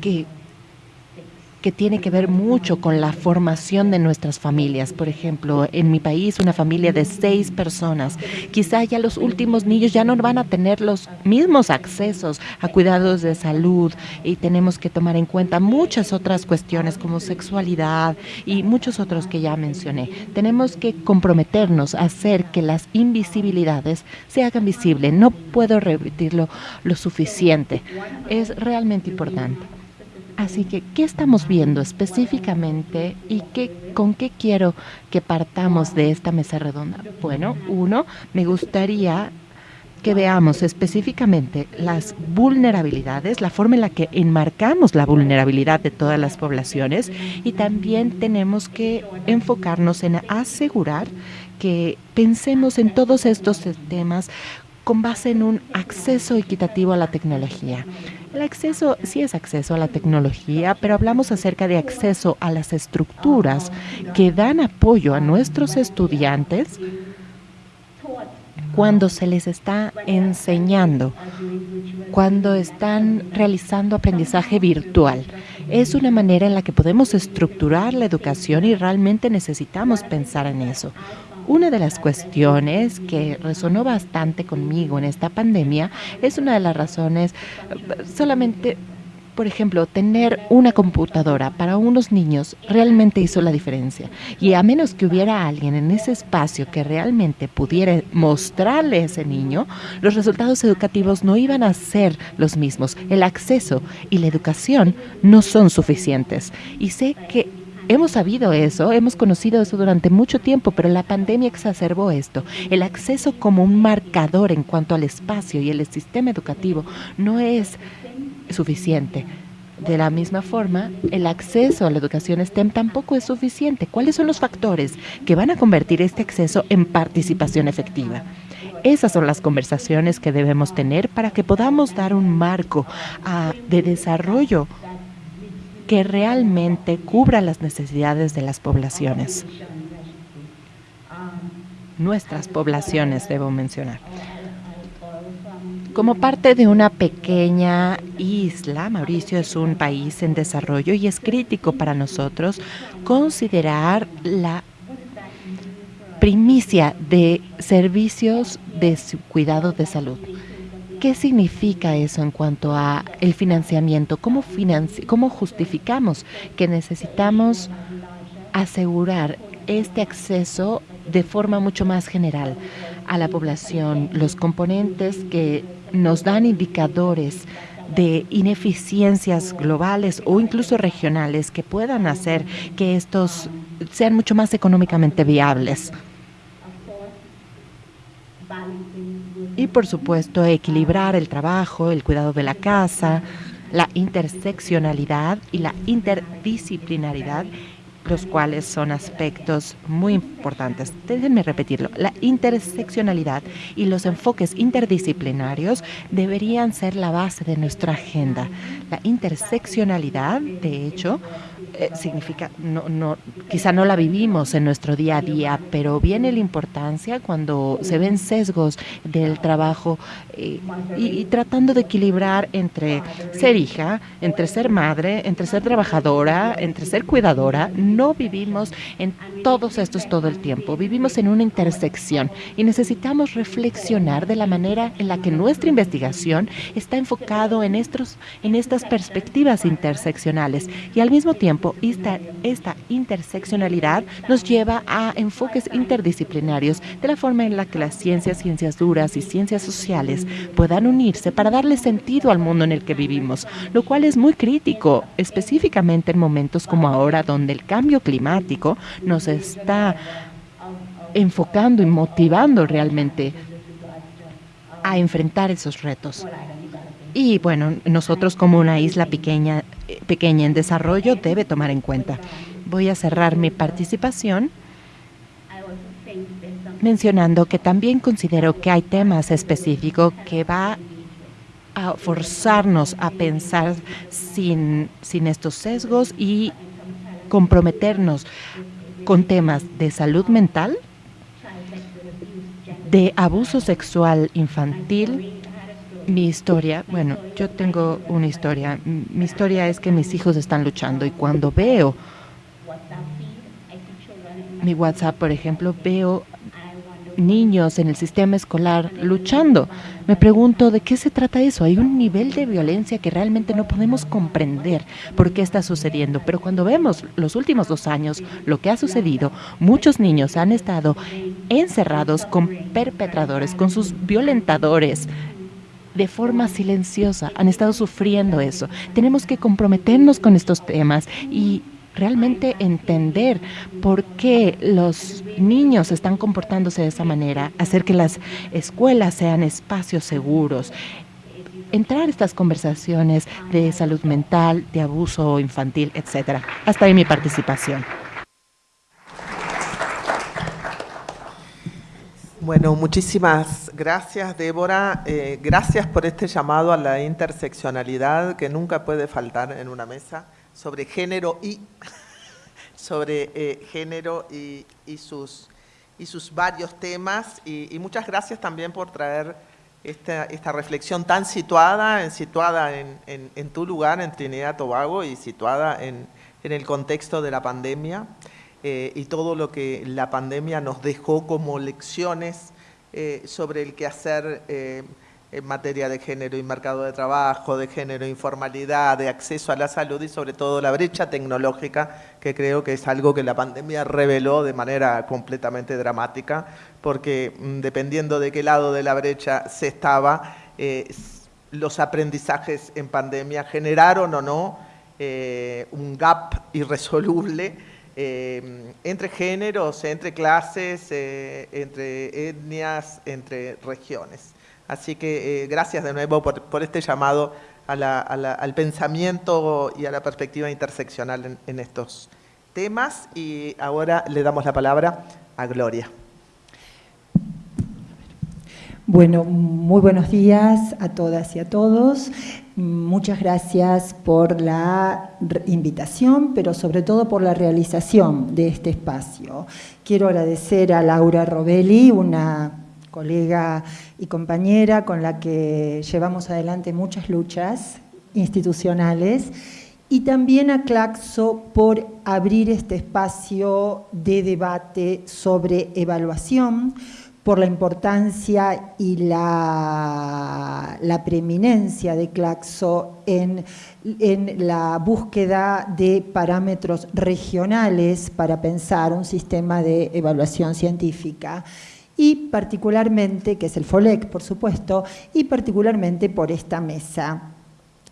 que que tiene que ver mucho con la formación de nuestras familias. Por ejemplo, en mi país, una familia de seis personas, quizá ya los últimos niños ya no van a tener los mismos accesos a cuidados de salud y tenemos que tomar en cuenta muchas otras cuestiones como sexualidad y muchos otros que ya mencioné. Tenemos que comprometernos a hacer que las invisibilidades se hagan visibles. No puedo repetirlo lo suficiente. Es realmente importante. Así que, ¿qué estamos viendo específicamente y qué, con qué quiero que partamos de esta mesa redonda? Bueno, uno, me gustaría que veamos específicamente las vulnerabilidades, la forma en la que enmarcamos la vulnerabilidad de todas las poblaciones y también tenemos que enfocarnos en asegurar que pensemos en todos estos temas con base en un acceso equitativo a la tecnología. El acceso sí es acceso a la tecnología, pero hablamos acerca de acceso a las estructuras que dan apoyo a nuestros estudiantes cuando se les está enseñando, cuando están realizando aprendizaje virtual. Es una manera en la que podemos estructurar la educación y realmente necesitamos pensar en eso. Una de las cuestiones que resonó bastante conmigo en esta pandemia es una de las razones solamente por ejemplo, tener una computadora para unos niños realmente hizo la diferencia. Y a menos que hubiera alguien en ese espacio que realmente pudiera mostrarle a ese niño, los resultados educativos no iban a ser los mismos. El acceso y la educación no son suficientes. Y sé que Hemos sabido eso, hemos conocido eso durante mucho tiempo, pero la pandemia exacerbó esto. El acceso como un marcador en cuanto al espacio y el sistema educativo no es suficiente. De la misma forma, el acceso a la educación STEM tampoco es suficiente. ¿Cuáles son los factores que van a convertir este acceso en participación efectiva? Esas son las conversaciones que debemos tener para que podamos dar un marco ah, de desarrollo que realmente cubra las necesidades de las poblaciones. Nuestras poblaciones, debo mencionar. Como parte de una pequeña isla, Mauricio es un país en desarrollo y es crítico para nosotros considerar la primicia de servicios de cuidado de salud. ¿Qué significa eso en cuanto a el financiamiento? ¿Cómo, ¿Cómo justificamos que necesitamos asegurar este acceso de forma mucho más general a la población? Los componentes que nos dan indicadores de ineficiencias globales o incluso regionales que puedan hacer que estos sean mucho más económicamente viables. Y por supuesto, equilibrar el trabajo, el cuidado de la casa, la interseccionalidad y la interdisciplinaridad, los cuales son aspectos muy importantes. Déjenme repetirlo. La interseccionalidad y los enfoques interdisciplinarios deberían ser la base de nuestra agenda. La interseccionalidad, de hecho, eh, significa, no, no, quizá no la vivimos en nuestro día a día, pero viene la importancia cuando se ven sesgos del trabajo eh, y, tratando de equilibrar entre ser hija, entre ser madre, entre ser trabajadora, entre ser cuidadora. No vivimos en todos estos todo el tiempo, vivimos en una intersección y necesitamos reflexionar de la manera en la que nuestra investigación está enfocado en, estos, en estas perspectivas interseccionales. Y al mismo tiempo esta, esta interseccionalidad nos lleva a enfoques interdisciplinarios de la forma en la que las ciencias, ciencias duras y ciencias sociales puedan unirse para darle sentido al mundo en el que vivimos, lo cual es muy crítico, específicamente en momentos como ahora donde el cambio climático nos está enfocando y motivando realmente a enfrentar esos retos. Y bueno, nosotros como una isla pequeña, pequeña en desarrollo debe tomar en cuenta. Voy a cerrar mi participación mencionando que también considero que hay temas específicos que va a forzarnos a pensar sin, sin estos sesgos y comprometernos con temas de salud mental, de abuso sexual infantil, mi historia, bueno, yo tengo una historia. Mi historia es que mis hijos están luchando y cuando veo mi WhatsApp, por ejemplo, veo niños en el sistema escolar luchando. Me pregunto de qué se trata eso. Hay un nivel de violencia que realmente no podemos comprender por qué está sucediendo. Pero cuando vemos los últimos dos años lo que ha sucedido, muchos niños han estado encerrados con perpetradores, con sus violentadores, de forma silenciosa, han estado sufriendo eso. Tenemos que comprometernos con estos temas y realmente entender por qué los niños están comportándose de esa manera, hacer que las escuelas sean espacios seguros, entrar estas conversaciones de salud mental, de abuso infantil, etcétera. Hasta ahí mi participación. Bueno, muchísimas gracias, Débora. Eh, gracias por este llamado a la interseccionalidad que nunca puede faltar en una mesa sobre género y sobre eh, género y, sus, y sus varios temas. Y, muchas gracias también por traer esta, esta reflexión tan situada, situada en, en, tu lugar, en Trinidad Tobago, y situada en, en el contexto de la pandemia. Eh, y todo lo que la pandemia nos dejó como lecciones eh, sobre el quehacer eh, en materia de género y mercado de trabajo, de género, informalidad, de acceso a la salud y sobre todo la brecha tecnológica, que creo que es algo que la pandemia reveló de manera completamente dramática, porque mm, dependiendo de qué lado de la brecha se estaba, los aprendizajes en pandemia generaron o no un gap irresoluble eh, entre géneros, entre clases, eh, entre etnias, entre regiones. Así que eh, gracias de nuevo por, este llamado al pensamiento y a la perspectiva interseccional en estos temas. Y ahora le damos la palabra a Gloria. Bueno, muy buenos días a todas y a todos. Muchas gracias por la invitación, pero sobre todo por la realización de este espacio. Quiero agradecer a Laura Robelli, una colega y compañera con la que llevamos adelante muchas luchas institucionales, y también a Claxo por abrir este espacio de debate sobre evaluación, por la importancia y la, preeminencia de Claxo en, en, la búsqueda de parámetros regionales para pensar un sistema de evaluación científica y particularmente, que es el FOLEC, por supuesto, y particularmente por esta mesa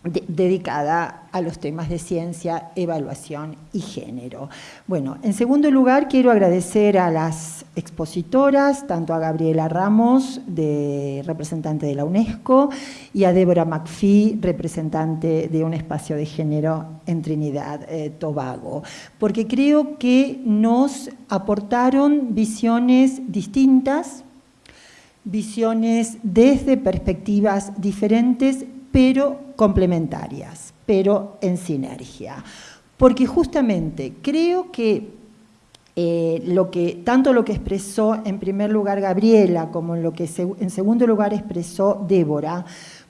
dedicada a los temas de ciencia, evaluación y género. Bueno, en segundo lugar quiero agradecer a las expositoras, tanto a Gabriela Ramos, de, representante de la UNESCO, y a Débora McPhee, representante de un espacio de género en Trinidad eh, Tobago, porque creo que nos aportaron visiones distintas, visiones desde perspectivas diferentes pero complementarias, pero en sinergia. porque justamente creo que eh, lo que, tanto lo que expresó en primer lugar Gabriela como lo que en segundo lugar expresó Débora,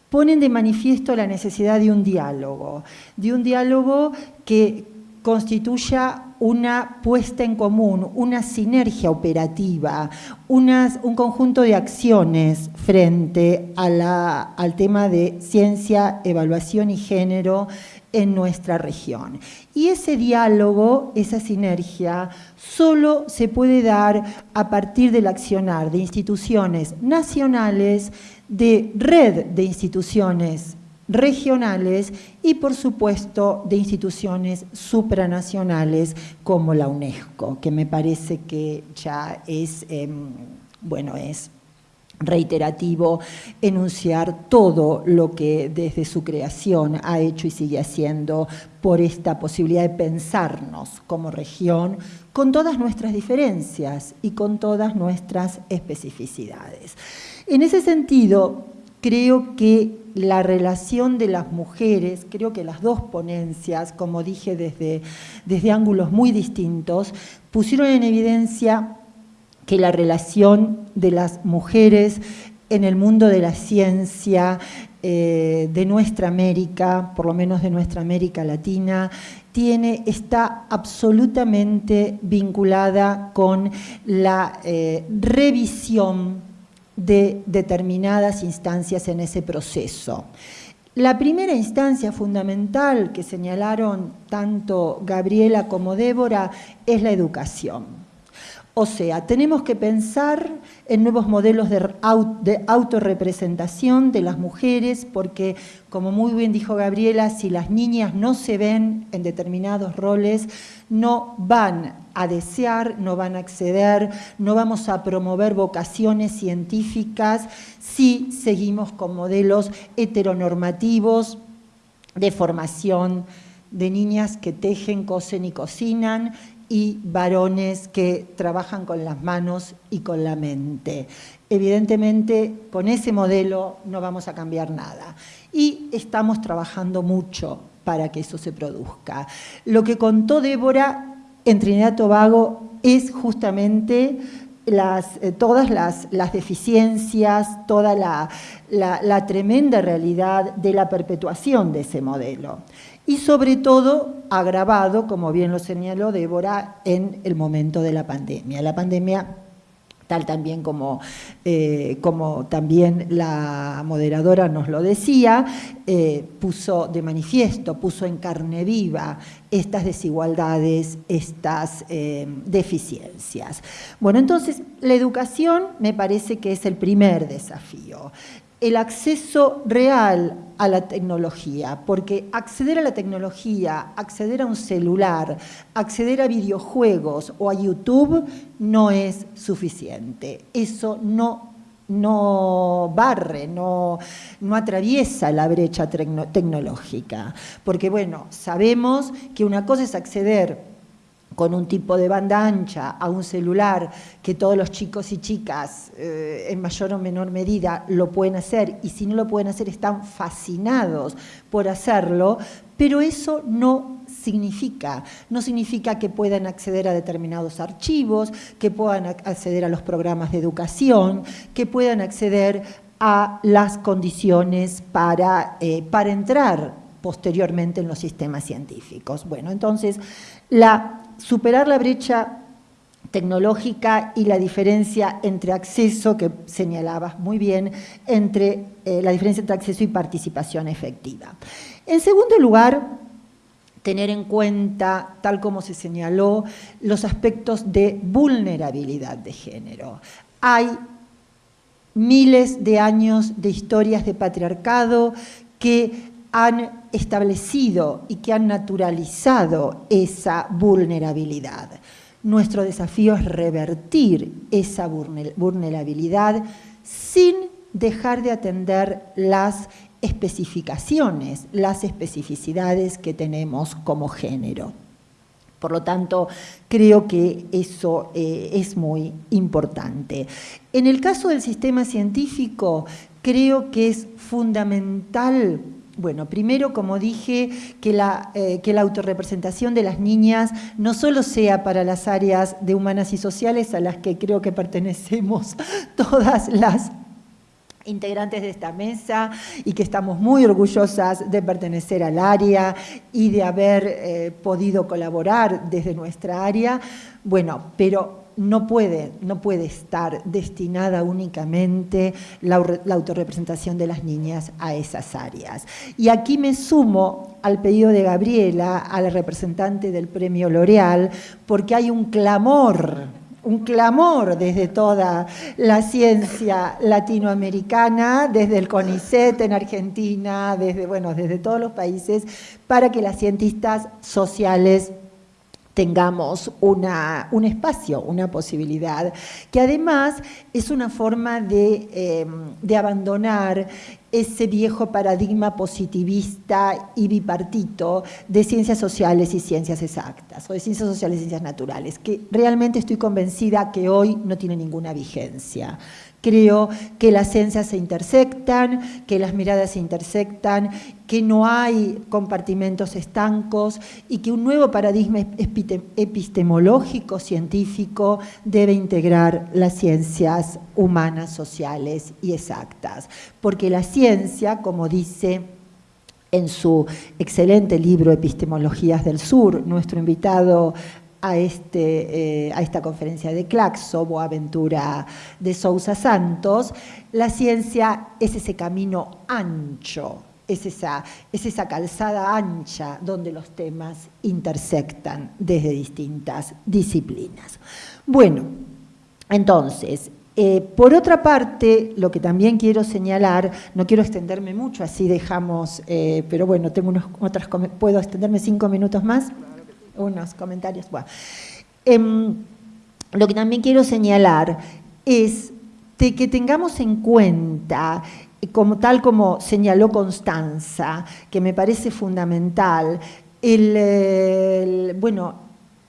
ponen de manifiesto la necesidad de un diálogo, de un diálogo que constituya una puesta en común, una sinergia operativa, un conjunto de acciones frente al tema de ciencia, evaluación y género en nuestra región. Y ese diálogo, esa sinergia, solo se puede dar a partir del accionar de instituciones nacionales, de red de instituciones regionales y por supuesto de instituciones supranacionales como la UNESCO, que me parece que ya es, em, bueno, es reiterativo enunciar todo lo que desde su creación ha hecho y sigue haciendo por esta posibilidad de pensarnos como región con todas nuestras diferencias y con todas nuestras especificidades. En ese sentido, creo que la relación de las mujeres, creo que las dos ponencias, como dije desde, desde ángulos muy distintos, pusieron en evidencia que la relación de las mujeres en el mundo de la ciencia eh, de nuestra América, por lo menos de nuestra América Latina, tiene, está absolutamente vinculada con la eh, revisión de determinadas instancias en ese proceso. La primera instancia fundamental que señalaron tanto Gabriela como Débora es la educación. O sea, tenemos que pensar en nuevos modelos de, autorrepresentación de las mujeres, porque, como muy bien dijo Gabriela, si las niñas no se ven en determinados roles, no van a desear, no van a acceder, no vamos a promover vocaciones científicas si seguimos con modelos heteronormativos de formación de niñas que tejen, cosen y cocinan y varones que trabajan con las manos y con la mente. Evidentemente, con ese modelo no vamos a cambiar nada. Y estamos trabajando mucho para que eso se produzca. Lo que contó Débora en Trinidad Tobago es justamente eh, todas las, deficiencias, toda la tremenda realidad de la perpetuación de ese modelo y sobre todo agravado, como bien lo señaló Débora, en el momento de la pandemia. La pandemia tal también como, eh, como también la moderadora nos lo decía, eh, puso de manifiesto, puso en carne viva estas desigualdades, estas eh, deficiencias. Bueno, entonces la educación me parece que es el primer desafío el acceso real a la tecnología, porque acceder a la tecnología, acceder a un celular, acceder a videojuegos o a YouTube no es suficiente. Eso no, no barre, no, no atraviesa la brecha tecnológica. Porque bueno, sabemos que una cosa es acceder con un tipo de banda ancha a un celular que todos los chicos y chicas eh, en mayor o menor medida lo pueden hacer y si no lo pueden hacer están fascinados por hacerlo, pero eso no significa, no significa que puedan acceder a determinados archivos, que puedan acceder a los programas de educación, que puedan acceder a las condiciones para, eh, para entrar posteriormente en los sistemas científicos. Bueno, entonces, la superar la brecha tecnológica y la diferencia entre acceso, que señalabas muy bien, entre eh, la diferencia entre acceso y participación efectiva. En segundo lugar, tener en cuenta, tal como se señaló, los aspectos de vulnerabilidad de género. Hay miles de años de historias de patriarcado que han establecido y que han naturalizado esa vulnerabilidad. Nuestro desafío es revertir esa vulnerabilidad sin dejar de atender las especificaciones, las especificidades que tenemos como género. Por lo tanto, creo que eso eh, es muy importante. En el caso del sistema científico, creo que es fundamental Bueno, primero, como dije, que la, eh, que la autorrepresentación de las niñas no solo sea para las áreas de humanas y sociales a las que creo que pertenecemos todas las integrantes de esta mesa y que estamos muy orgullosas de pertenecer al área y de haber eh, podido colaborar desde nuestra área. Bueno, pero no puede, no puede estar destinada únicamente la, autorrepresentación de las niñas a esas áreas. Y aquí me sumo al pedido de Gabriela, a la representante del premio L'Oreal, porque hay un clamor un clamor desde toda la ciencia latinoamericana, desde el CONICET en Argentina, desde, bueno, desde todos los países, para que las cientistas sociales tengamos una, un espacio, una posibilidad, que además es una forma de, em, de, abandonar ese viejo paradigma positivista y bipartito de ciencias sociales y ciencias exactas, o de ciencias sociales y ciencias naturales, que realmente estoy convencida que hoy no tiene ninguna vigencia. Creo que las ciencias se intersectan, que las miradas se intersectan, que no hay compartimentos estancos y que un nuevo paradigma epistemológico, científico, debe integrar las ciencias humanas, sociales y exactas. Porque la ciencia, como dice en su excelente libro Epistemologías del Sur, nuestro invitado a, este, eh, a esta conferencia de Claxo, Boaventura de Sousa Santos, la ciencia es ese camino ancho, es esa, es esa calzada ancha donde los temas intersectan desde distintas disciplinas. Bueno, entonces, eh, por otra parte, lo que también quiero señalar, no quiero extenderme mucho, así dejamos, eh, pero bueno, tengo unos otras, ¿puedo extenderme cinco minutos más? unos comentarios. Em, lo que también quiero señalar es que tengamos en cuenta, como, tal como señaló Constanza, que me parece fundamental, el, bueno,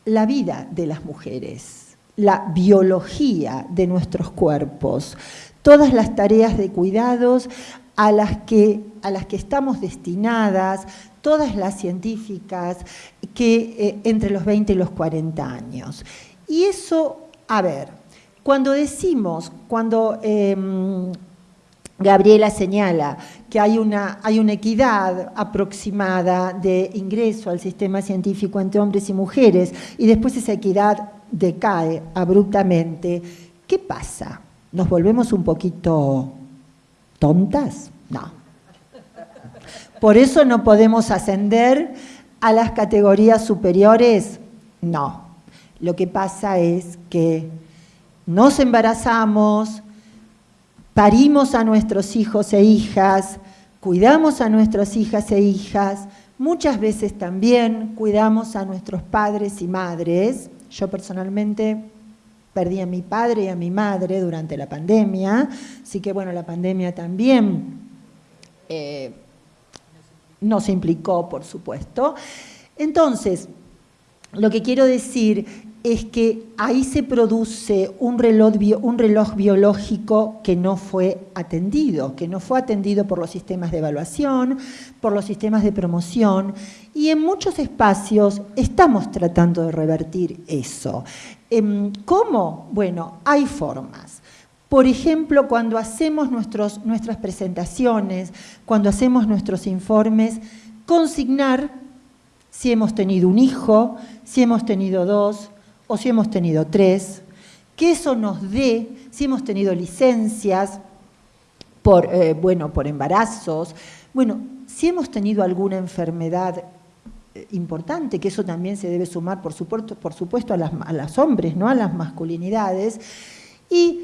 la vida de las mujeres, la biología de nuestros cuerpos, todas las tareas de cuidados a las que, a las que estamos destinadas, todas las científicas, que eh, entre los 20 y los 40 años. Y eso, a ver, cuando decimos, cuando em, Gabriela señala que hay una, hay una equidad aproximada de ingreso al sistema científico entre hombres y mujeres, y después esa equidad decae abruptamente, ¿qué pasa? ¿Nos volvemos un poquito tontas? No. Por eso no podemos ascender a las categorías superiores. No. Lo que pasa es que nos embarazamos, parimos a nuestros hijos e hijas, cuidamos a nuestras hijas e hijas, muchas veces también cuidamos a nuestros padres y madres. Yo personalmente perdí a mi padre y a mi madre durante la pandemia, así que bueno, la pandemia también eh, nos implicó, por supuesto. Entonces, lo que quiero decir es que ahí se produce un reloj, biológico que no fue atendido, que no fue atendido por los sistemas de evaluación, por los sistemas de promoción, y en muchos espacios estamos tratando de revertir eso. Em, ¿Cómo? Bueno, hay formas. Por ejemplo, cuando hacemos nuestras presentaciones, cuando hacemos nuestros informes, consignar si hemos tenido un hijo, si hemos tenido dos o si hemos tenido tres, que eso nos dé, si hemos tenido licencias por, eh, bueno, por embarazos, bueno, si hemos tenido alguna enfermedad eh, importante, que eso también se debe sumar, por supuesto, por supuesto a, las, a los hombres, ¿no? a las masculinidades, y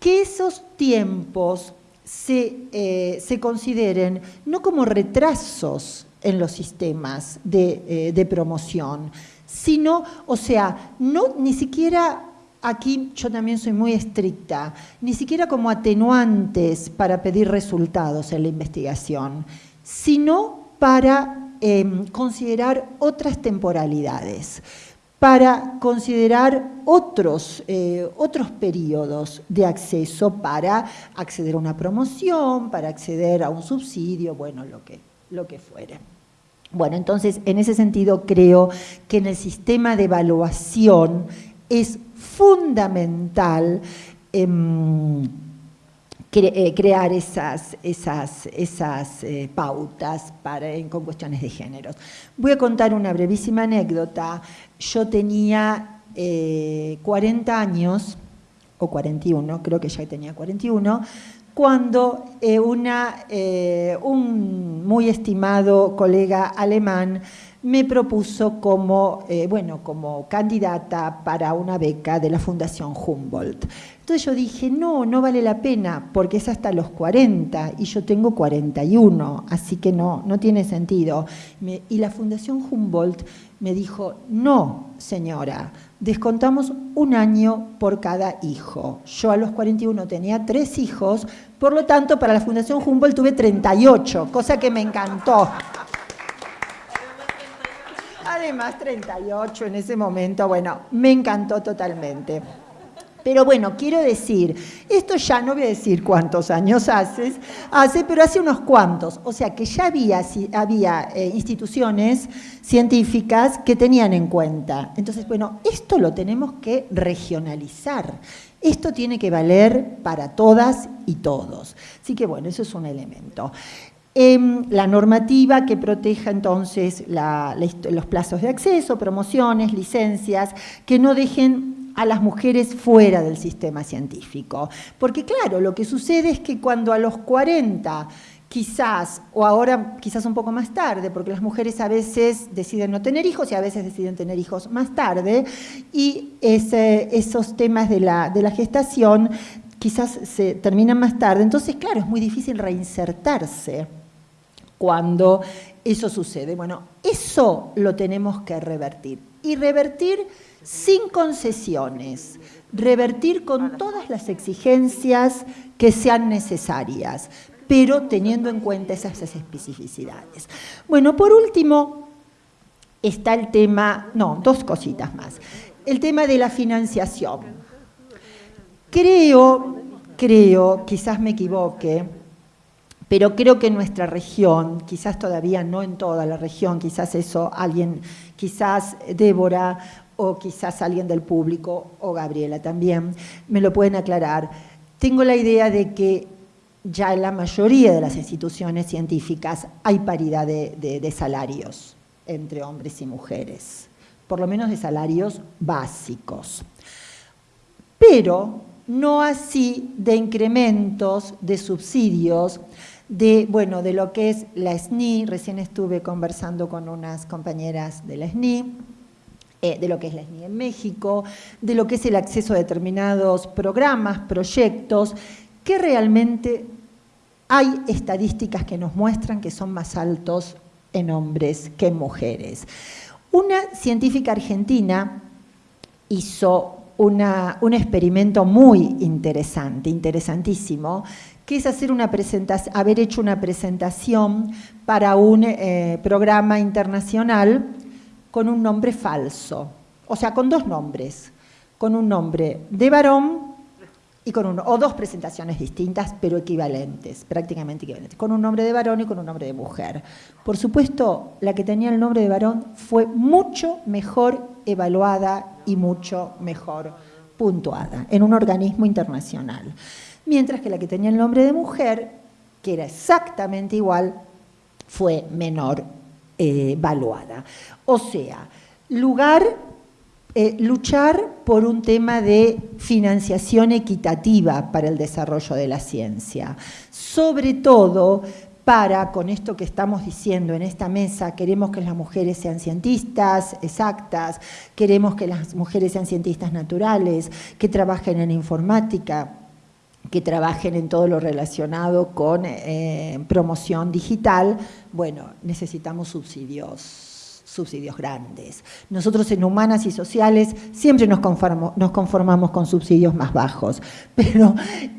que esos tiempos se, eh, consideren no como retrasos en los sistemas de, eh, promoción, sino, o sea, no ni siquiera aquí yo también soy muy estricta, ni siquiera como atenuantes para pedir resultados en la investigación, sino para em, considerar otras temporalidades para considerar otros, eh, otros periodos de acceso para acceder a una promoción, para acceder a un subsidio, bueno, lo que, lo que fuere. Bueno, entonces, en ese sentido, creo que en el sistema de evaluación es fundamental em, eh, crear esas, esas, esas eh, pautas para, con cuestiones de género. Voy a contar una brevísima anécdota. Yo tenía 40 eh, años, o 41, creo que ya tenía 41, cuando una, un muy estimado colega alemán me propuso como, bueno, como candidata para una beca de la Fundación Humboldt. Entonces yo dije, no, no vale la pena, porque es hasta los 40 y yo tengo 41, así que no, no tiene sentido. y la Fundación Humboldt me dijo, no, señora, descontamos un año por cada hijo. Yo a los 41 tenía tres hijos, por lo tanto, para la Fundación Humboldt tuve 38, cosa que me encantó. Además, 38 en ese momento, bueno, me encantó totalmente. Pero bueno, quiero decir, esto ya no voy a decir cuántos años hace, hace pero hace unos cuantos. O sea que ya había, había eh, instituciones científicas que tenían en cuenta. Entonces, bueno, esto lo tenemos que regionalizar. Esto tiene que valer para todas y todos. Así que bueno, eso es un elemento. Em, la normativa que proteja entonces los plazos de acceso, promociones, licencias, que no dejen a las mujeres fuera del sistema científico. Porque claro, lo que sucede es que cuando a los 40 quizás, o ahora quizás un poco más tarde, porque las mujeres a veces deciden no tener hijos y a veces deciden tener hijos más tarde, y esos temas de la, de la gestación quizás se terminan más tarde. Entonces, claro, es muy difícil reinsertarse cuando eso sucede. Bueno, eso lo tenemos que revertir. Y revertir sin concesiones, revertir con todas las exigencias que sean necesarias, pero teniendo en cuenta esas especificidades. Bueno, por último, está el tema, no, dos cositas más. El tema de la financiación. Creo, creo, quizás me equivoque, pero creo que en nuestra región, quizás todavía no en toda la región, quizás eso alguien, quizás Débora o quizás alguien del público, o Gabriela también, me lo pueden aclarar. Tengo la idea de que ya en la mayoría de las instituciones científicas hay paridad de, salarios entre hombres y mujeres, por lo menos de salarios básicos. Pero no así de incrementos, de subsidios, de, bueno, de lo que es la SNI, recién estuve conversando con unas compañeras de la SNI, eh, de lo que es la SNI en México, de lo que es el acceso a determinados programas, proyectos, que realmente hay estadísticas que nos muestran que son más altos en hombres que en mujeres. Una científica argentina hizo un experimento muy interesante, interesantísimo, que es hacer una presentación, haber hecho una presentación para un eh, programa internacional con un nombre falso, o sea, con dos nombres, con un nombre de varón y con uno, o dos presentaciones distintas, pero equivalentes, prácticamente equivalentes, con un nombre de varón y con un nombre de mujer. Por supuesto, la que tenía el nombre de varón fue mucho mejor evaluada y mucho mejor puntuada en un organismo internacional, mientras que la que tenía el nombre de mujer, que era exactamente igual, fue menor eh, evaluada. O sea, lugar, eh, luchar por un tema de financiación equitativa para el desarrollo de la ciencia, sobre todo para, con esto que estamos diciendo en esta mesa, queremos que las mujeres sean cientistas exactas, queremos que las mujeres sean cientistas naturales, que trabajen en informática, que trabajen en todo lo relacionado con eh, promoción digital, bueno, necesitamos subsidios, subsidios grandes. Nosotros en humanas y sociales siempre nos, nos conformamos con subsidios más bajos, pero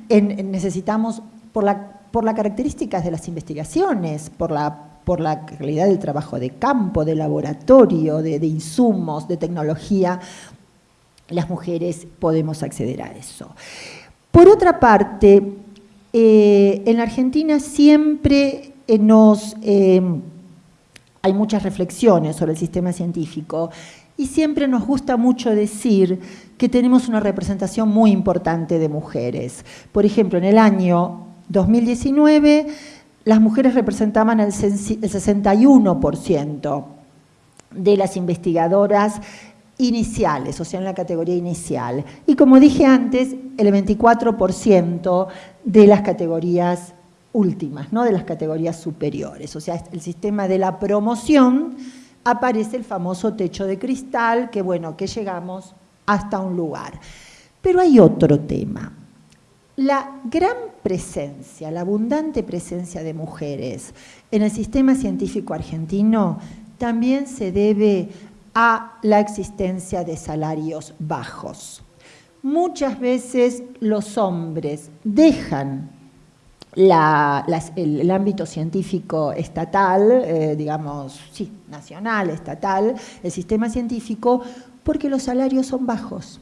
necesitamos, por la, por las características de las investigaciones, por la por la calidad del trabajo de campo, de laboratorio, de insumos, de tecnología, las mujeres podemos acceder a eso. Por otra parte, eh, en la Argentina siempre nos, hay muchas reflexiones sobre el sistema científico y siempre nos gusta mucho decir que tenemos una representación muy importante de mujeres. Por ejemplo, en el año 2019 las mujeres representaban el 61% de las investigadoras iniciales, o sea, en la categoría inicial. Y como dije antes, el 24% de las categorías últimas, ¿no? de las categorías superiores. O sea, el sistema de la promoción aparece el famoso techo de cristal, que bueno, que llegamos hasta un lugar. Pero hay otro tema. La gran presencia, la abundante presencia de mujeres en el sistema científico argentino también se debe a la existencia de salarios bajos. Muchas veces los hombres dejan el, ámbito científico estatal, eh, digamos, sí, nacional, estatal, el sistema científico, porque los salarios son bajos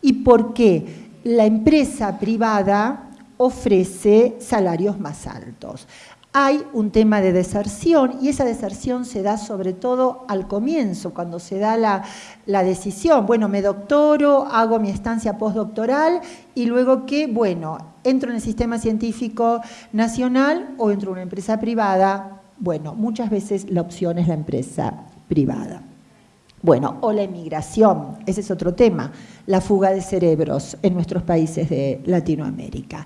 y porque la empresa privada ofrece salarios más altos hay un tema de deserción y esa deserción se da sobre todo al comienzo, cuando se da la, decisión, bueno, me doctoro, hago mi estancia postdoctoral y luego que, bueno, entro en el sistema científico nacional o entro en una empresa privada, bueno, muchas veces la opción es la empresa privada. Bueno, o la emigración, ese es otro tema, la fuga de cerebros en nuestros países de Latinoamérica.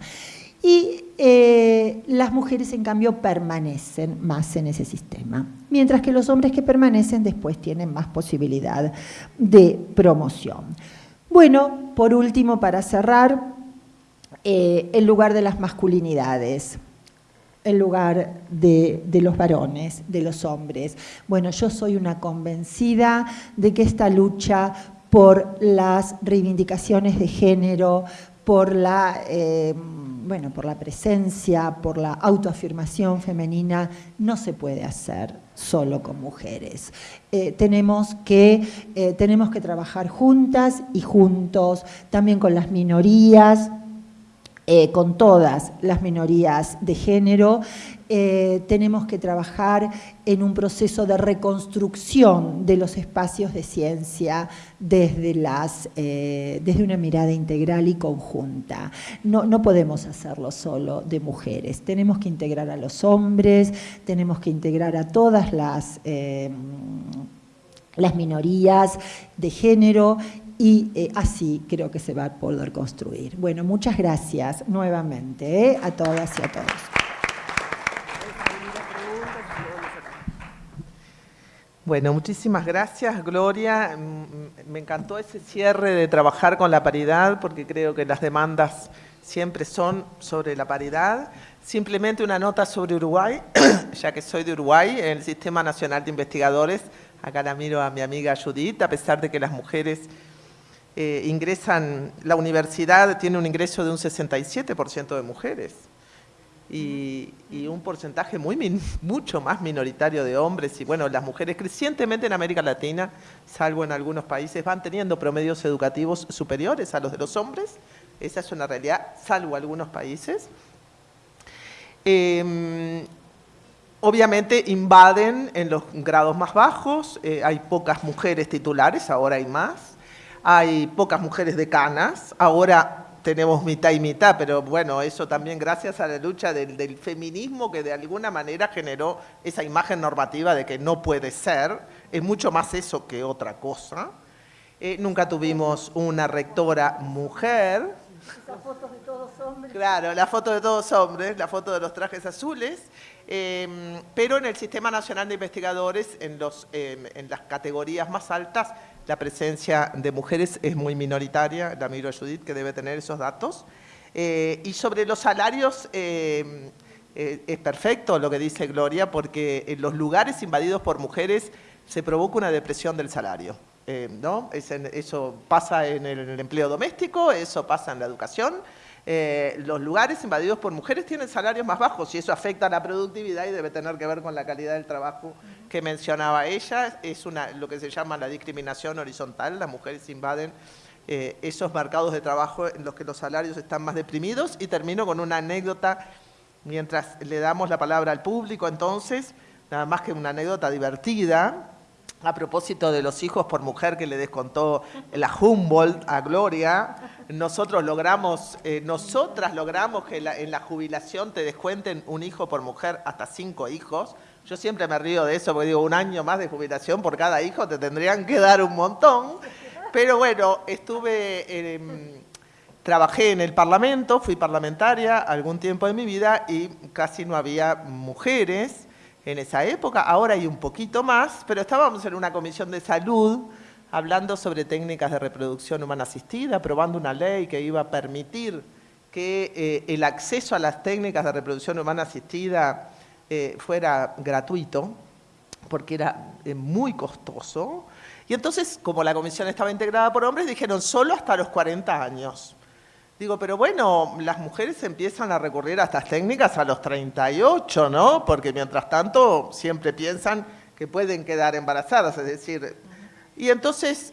Y eh, las mujeres, en cambio, permanecen más en ese sistema, mientras que los hombres que permanecen después tienen más posibilidad de promoción. Bueno, por último, para cerrar, eh, el lugar de las masculinidades el lugar de, los varones, de los hombres. Bueno, yo soy una convencida de que esta lucha por las reivindicaciones de género, por la, eh, bueno, por la presencia, por la autoafirmación femenina, no se puede hacer solo con mujeres. Eh, tenemos, que, eh, tenemos que trabajar juntas y juntos, también con las minorías, eh, con todas las minorías de género. Eh, tenemos que trabajar en un proceso de reconstrucción de los espacios de ciencia desde, las, eh, desde una mirada integral y conjunta. No, no podemos hacerlo solo de mujeres, tenemos que integrar a los hombres, tenemos que integrar a todas las las minorías de género y eh, así creo que se va a poder construir. Bueno, muchas gracias nuevamente eh, a todas y a todos. Bueno, muchísimas gracias, Gloria. Mm, me encantó ese cierre de trabajar con la paridad, porque creo que las demandas siempre son sobre la paridad. Simplemente una nota sobre Uruguay, ya que soy de Uruguay, en el Sistema Nacional de Investigadores, acá la miro a mi amiga Judith, a pesar de que las mujeres eh, ingresan, la universidad tiene un ingreso de un 67% de mujeres y, un porcentaje muy mucho más minoritario de hombres y bueno, las mujeres crecientemente en América Latina, salvo en algunos países, van teniendo promedios educativos superiores a los de los hombres, esa es una realidad, salvo algunos países. Em, obviamente invaden en los grados más bajos, eh, hay pocas mujeres titulares, ahora hay más, hay pocas mujeres decanas, ahora tenemos mitad y mitad, pero bueno, eso también gracias a la lucha del, feminismo que de alguna manera generó esa imagen normativa de que no puede ser, es mucho más eso que otra cosa. Eh, nunca tuvimos una rectora mujer. Esas fotos de todos hombres. Claro, la foto de todos hombres, la foto de los trajes azules. Em, pero en el Sistema Nacional de Investigadores, en, los, em, en las categorías más altas, la presencia de mujeres es muy minoritaria, la miro a Judith que debe tener esos datos. Eh, y sobre los salarios, eh, eh, es perfecto lo que dice Gloria, porque en los lugares invadidos por mujeres se provoca una depresión del salario. ¿no? eso pasa en el empleo doméstico, eso pasa en la educación, eh, los lugares invadidos por mujeres tienen salarios más bajos y eso afecta a la productividad y debe tener que ver con la calidad del trabajo que mencionaba ella. Es una, lo que se llama la discriminación horizontal. Las mujeres invaden eh, esos mercados de trabajo en los que los salarios están más deprimidos. Y termino con una anécdota mientras le damos la palabra al público, entonces, nada más que una anécdota divertida, a propósito de los hijos por mujer que le descontó la Humboldt a Gloria, nosotros logramos, eh, nosotras logramos que en la jubilación te descuenten un hijo por mujer hasta cinco hijos. Yo siempre me río de eso porque digo, un año más de jubilación por cada hijo te tendrían que dar un montón. Pero bueno, estuve, trabajé en el Parlamento, fui parlamentaria algún tiempo de mi vida y casi no había mujeres en esa época. Ahora hay un poquito más, pero estábamos en una comisión de salud hablando sobre técnicas de reproducción humana asistida, aprobando una ley que iba a permitir que eh, el acceso a las técnicas de reproducción humana asistida eh, fuera gratuito, porque era eh, muy costoso. Y entonces, como la comisión estaba integrada por hombres, dijeron solo hasta los 40 años. Digo, pero bueno, las mujeres empiezan a recurrir a estas técnicas a los 38, ¿no? Porque mientras tanto siempre piensan que pueden quedar embarazadas, es decir... Y entonces,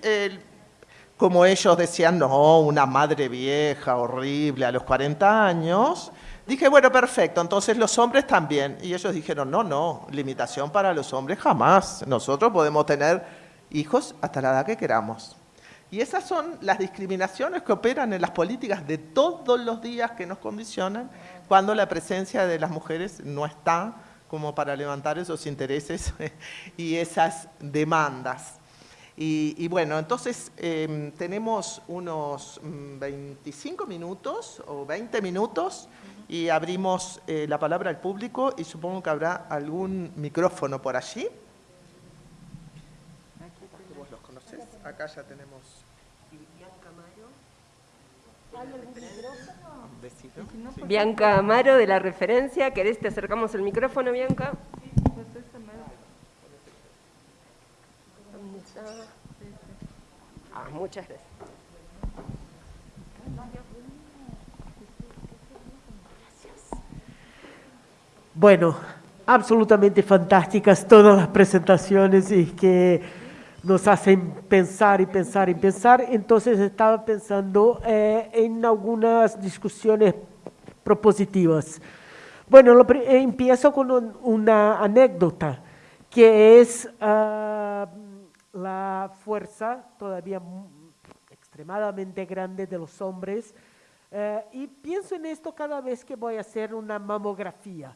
como ellos decían, no, una madre vieja, horrible, a los 40 años, dije, bueno, perfecto, entonces los hombres también. Y ellos dijeron, no, no, limitación para los hombres jamás. Nosotros podemos tener hijos hasta la edad que queramos. Y esas son las discriminaciones que operan en las políticas de todos los días que nos condicionan cuando la presencia de las mujeres no está como para levantar esos intereses y esas demandas. Y, bueno, entonces em, tenemos unos 25 mm, minutos o 20 minutos y abrimos eh, la palabra al público y supongo que habrá algún micrófono por allí. Acá ya tenemos... Bianca Amaro de la referencia, ¿querés te acercamos el micrófono, Bianca? Ah, muchas gracias. Bueno, absolutamente fantásticas todas las presentaciones y que nos hacen pensar y pensar y pensar. Entonces estaba pensando eh, en algunas discusiones propositivas. Bueno, eh, empiezo con una anécdota, que es ah, la fuerza todavía extremadamente grande de los hombres. Eh, y pienso en esto cada vez que voy a hacer una mamografía.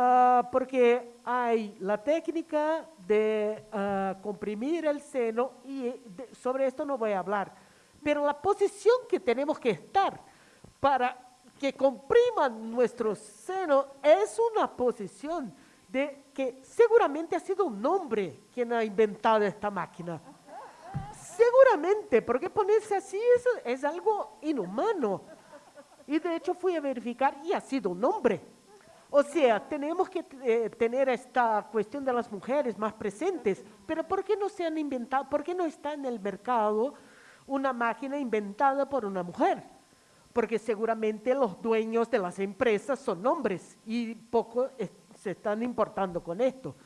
Ah, porque hay la técnica de ah, comprimir el seno y sobre esto no voy a hablar, pero la posición que tenemos que estar para que compriman nuestro seno es una posición de que seguramente ha sido un hombre quien ha inventado esta máquina. Seguramente, porque ponerse así es, es algo inhumano. Y de hecho fui a verificar y ha sido un hombre. O sea, tenemos que eh, tener esta cuestión de las mujeres más presentes, pero ¿por qué no se han inventado, por qué no está en el mercado una máquina inventada por una mujer? Porque seguramente los dueños de las empresas son hombres y poco se están importando con esto.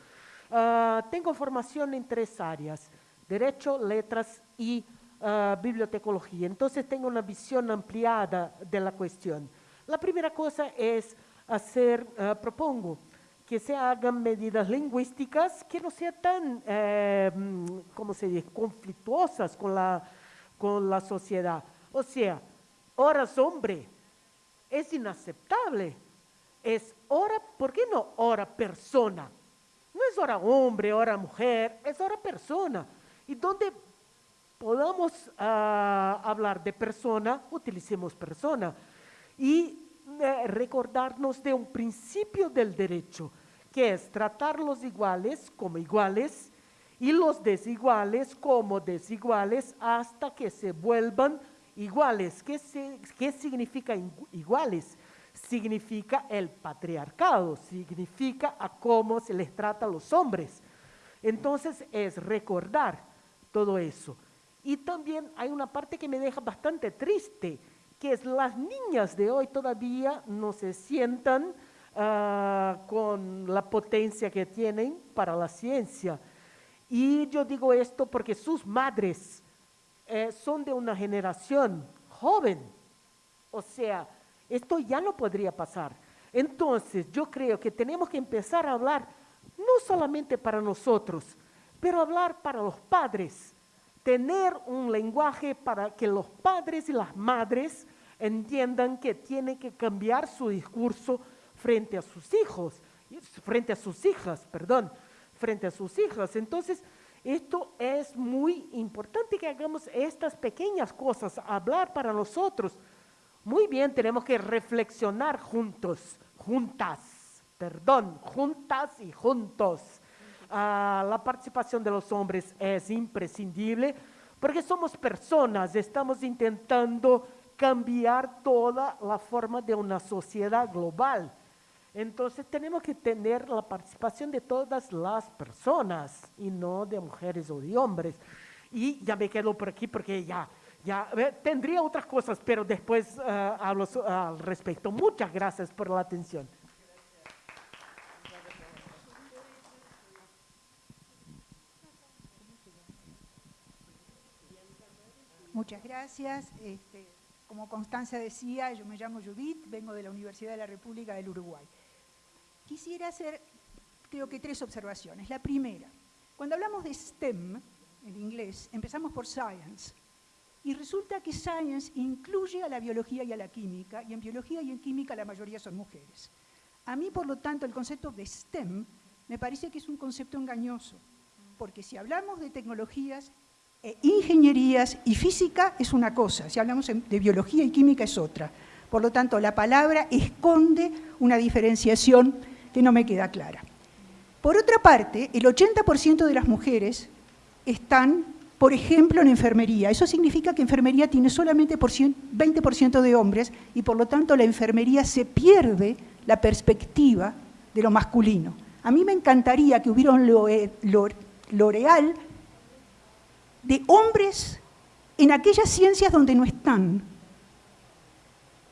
Ah, tengo formación en tres áreas, derecho, letras y uh, bibliotecología. Entonces tengo una visión ampliada de la cuestión. La primera cosa es hacer, eh, propongo que se hagan medidas lingüísticas que no sean tan, eh, ¿cómo se dice?, conflictuosas con la, con la sociedad. O sea, horas hombre es inaceptable. Es hora, ¿por qué no hora persona? No es hora hombre, hora mujer, es hora persona. Y donde podamos ah, hablar de persona, utilicemos persona. Y recordarnos de un principio del derecho, que es tratar los iguales como iguales y los desiguales como desiguales hasta que se vuelvan iguales. ¿Qué, qué significa iguales? Significa el patriarcado, significa a cómo se les trata a los hombres. Entonces es recordar todo eso. Y también hay una parte que me deja bastante triste, que las niñas de hoy todavía no se sientan ah, con la potencia que tienen para la ciencia. Y yo digo esto porque sus madres eh, son de una generación joven. O sea, esto ya no podría pasar. Entonces, yo creo que tenemos que empezar a hablar no solamente para nosotros, pero hablar para los padres, tener un lenguaje para que los padres y las madres entiendan que tienen que cambiar su discurso frente a sus hijos, frente a sus hijas, perdón, frente a sus hijas. Entonces, esto es muy importante que hagamos estas pequeñas cosas, hablar para nosotros. Muy bien, tenemos que reflexionar juntos, juntas, perdón, juntas y juntos. Ah, la participación de los hombres es imprescindible porque somos personas, estamos intentando cambiar toda la forma de una sociedad global. Entonces tenemos que tener la participación de todas las personas y no de mujeres o de hombres. Y ya me quedo por aquí porque ya, ya eh, tendría otras cosas, pero después eh, hablo al respecto. Muchas gracias por la atención. Muchas gracias. Este, como Constanza decía, yo me llamo Judith, vengo de la Universidad de la República del Uruguay. Quisiera hacer, creo que tres observaciones. La primera, cuando hablamos de STEM, en inglés, empezamos por science. Y resulta que science incluye a la biología y a la química, y en biología y en química la mayoría son mujeres. A mí, por lo tanto, el concepto de STEM me parece que es un concepto engañoso, porque si hablamos de tecnologías, e ingenierías y física es una cosa, si hablamos de biología y química es otra. Por lo tanto, la palabra esconde una diferenciación que no me queda clara. Por otra parte, el 80% de las mujeres están, por ejemplo, en enfermería. Eso significa que enfermería tiene solamente 20% de hombres y por lo tanto la enfermería se pierde la perspectiva de lo masculino. A mí me encantaría que hubiera un L'Oreal de hombres en aquellas ciencias donde no están,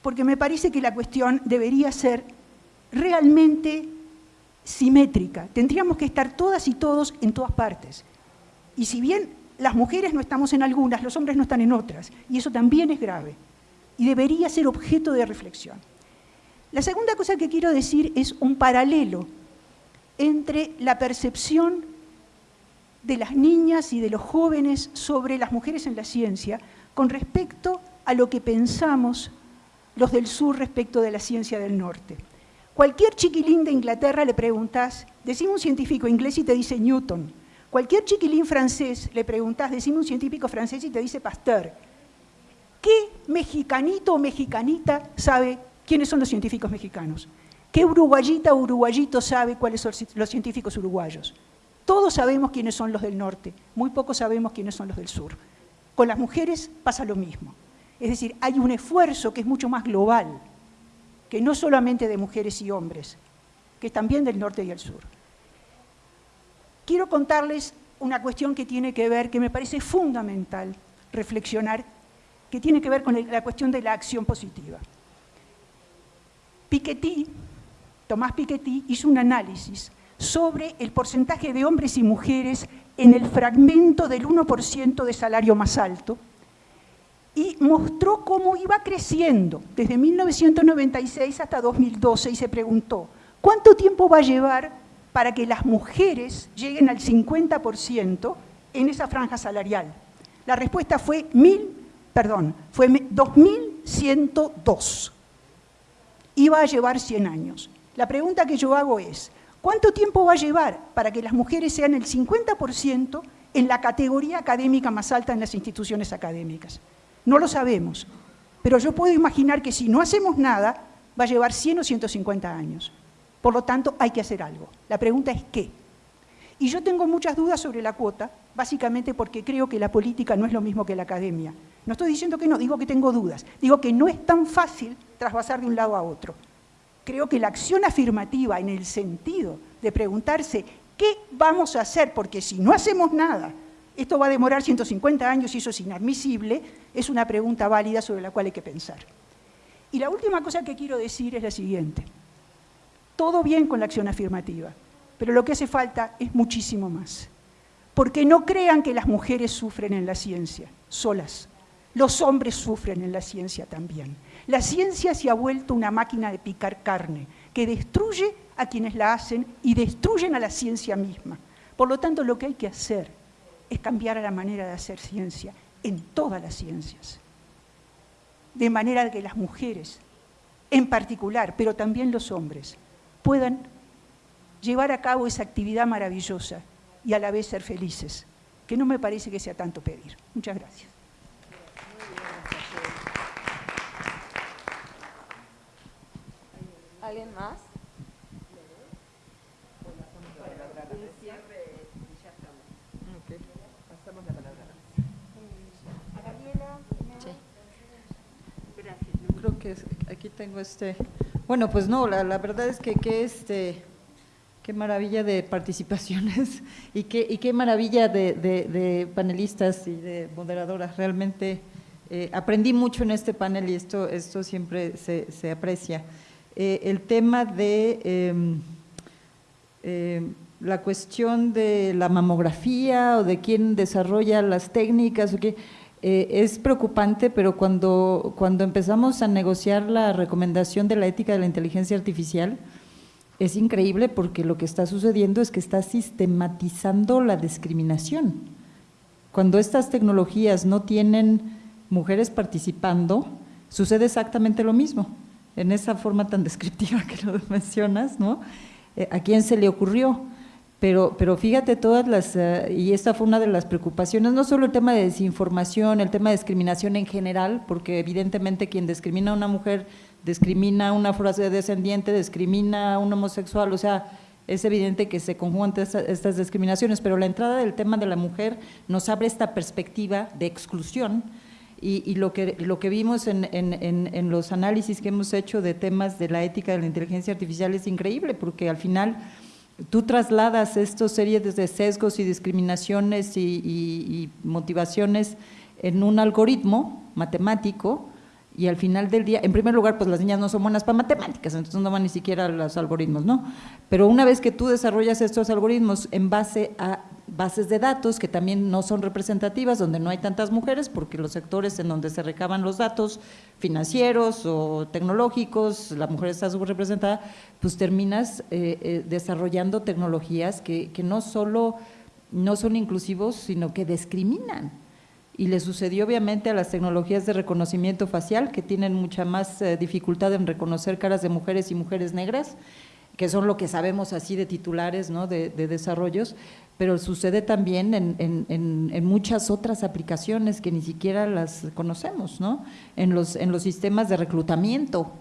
porque me parece que la cuestión debería ser realmente simétrica. Tendríamos que estar todas y todos en todas partes. Y si bien las mujeres no estamos en algunas, los hombres no están en otras, y eso también es grave, y debería ser objeto de reflexión. La segunda cosa que quiero decir es un paralelo entre la percepción de las niñas y de los jóvenes sobre las mujeres en la ciencia con respecto a lo que pensamos los del sur respecto de la ciencia del norte. Cualquier chiquilín de Inglaterra le preguntas, decime un científico inglés y te dice Newton. Cualquier chiquilín francés le preguntas, decime un científico francés y te dice Pasteur. ¿Qué mexicanito o mexicanita sabe quiénes son los científicos mexicanos? ¿Qué uruguayita o uruguayito sabe cuáles son los científicos uruguayos? Todos sabemos quiénes son los del norte, muy pocos sabemos quiénes son los del sur. Con las mujeres pasa lo mismo. Es decir, hay un esfuerzo que es mucho más global que no solamente de mujeres y hombres, que también del norte y el sur. Quiero contarles una cuestión que tiene que ver, que me parece fundamental reflexionar, que tiene que ver con la cuestión de la acción positiva. Piketty, Tomás Piketty, hizo un análisis sobre el porcentaje de hombres y mujeres en el fragmento del 1% de salario más alto, y mostró cómo iba creciendo desde 1996 hasta 2012 y se preguntó, ¿cuánto tiempo va a llevar para que las mujeres lleguen al 50% en esa franja salarial? La respuesta fue mil, perdón, fue 2102. Iba a llevar 100 años. La pregunta que yo hago es, ¿cuánto tiempo va a llevar para que las mujeres sean el 50% en la categoría académica más alta en las instituciones académicas? No lo sabemos, pero yo puedo imaginar que si no hacemos nada, va a llevar 100 o 150 años. Por lo tanto, hay que hacer algo. La pregunta es ¿qué? Y yo tengo muchas dudas sobre la cuota, básicamente porque creo que la política no es lo mismo que la academia. No estoy diciendo que no, digo que tengo dudas. Digo que no es tan fácil trasvasar de un lado a otro. Creo que la acción afirmativa en el sentido de preguntarse qué vamos a hacer, porque si no hacemos nada, esto va a demorar 150 años y eso es inadmisible, es una pregunta válida sobre la cual hay que pensar. Y la última cosa que quiero decir es la siguiente. Todo bien con la acción afirmativa, pero lo que hace falta es muchísimo más. Porque no crean que las mujeres sufren en la ciencia, solas. Los hombres sufren en la ciencia también. La ciencia se ha vuelto una máquina de picar carne. que destruye a quienes la hacen y destruyen a la ciencia misma. Por lo tanto, lo que hay que hacer es cambiar la manera de hacer ciencia en todas las ciencias. De manera que las mujeres, en particular, pero también los hombres, puedan llevar a cabo esa actividad maravillosa y a la vez ser felices, que no me parece que sea tanto pedir. Muchas gracias. ¿Alguien más? Creo que aquí tengo este. Bueno, pues no, la, verdad es que, que este qué maravilla de participaciones y qué, y qué maravilla de, panelistas y de moderadoras. Realmente eh, aprendí mucho en este panel y esto, esto siempre se, aprecia. Eh, el tema de em, em, la cuestión de la mamografía o de quién desarrolla las técnicas, eh, es preocupante, pero cuando, cuando empezamos a negociar la recomendación de la ética de la inteligencia artificial, es increíble porque lo que está sucediendo es que está sistematizando la discriminación. Cuando estas tecnologías no tienen mujeres participando, sucede exactamente lo mismo, en esa forma tan descriptiva que lo mencionas, ¿no? Eh, ¿A quién se le ocurrió? Pero, pero fíjate todas las, eh, y esta fue una de las preocupaciones, no solo el tema de desinformación, el tema de discriminación en general, porque evidentemente quien discrimina a una mujer discrimina a una descendiente, discrimina a un homosexual, o sea, es evidente que se conjugan estas, discriminaciones, pero la entrada del tema de la mujer nos abre esta perspectiva de exclusión y, lo, que, lo que vimos en, en, los análisis que hemos hecho de temas de la ética de la inteligencia artificial es increíble, porque al final tú trasladas estas series de sesgos y discriminaciones y motivaciones en un algoritmo matemático y al final del día, en primer lugar, pues las niñas no son buenas para matemáticas, entonces no van ni siquiera a los algoritmos, ¿no? Pero una vez que tú desarrollas estos algoritmos en base a bases de datos que también no son representativas, donde no hay tantas mujeres, porque los sectores en donde se recaban los datos financieros o tecnológicos, la mujer está subrepresentada, pues terminas eh, eh, desarrollando tecnologías que, que no solo no son inclusivos, sino que discriminan y le sucedió obviamente a las tecnologías de reconocimiento facial que tienen mucha más eh, dificultad en reconocer caras de mujeres y mujeres negras, que son lo que sabemos así de titulares ¿no? de, desarrollos, pero sucede también en, muchas otras aplicaciones que ni siquiera las conocemos, ¿no? en, los, en los sistemas de reclutamiento,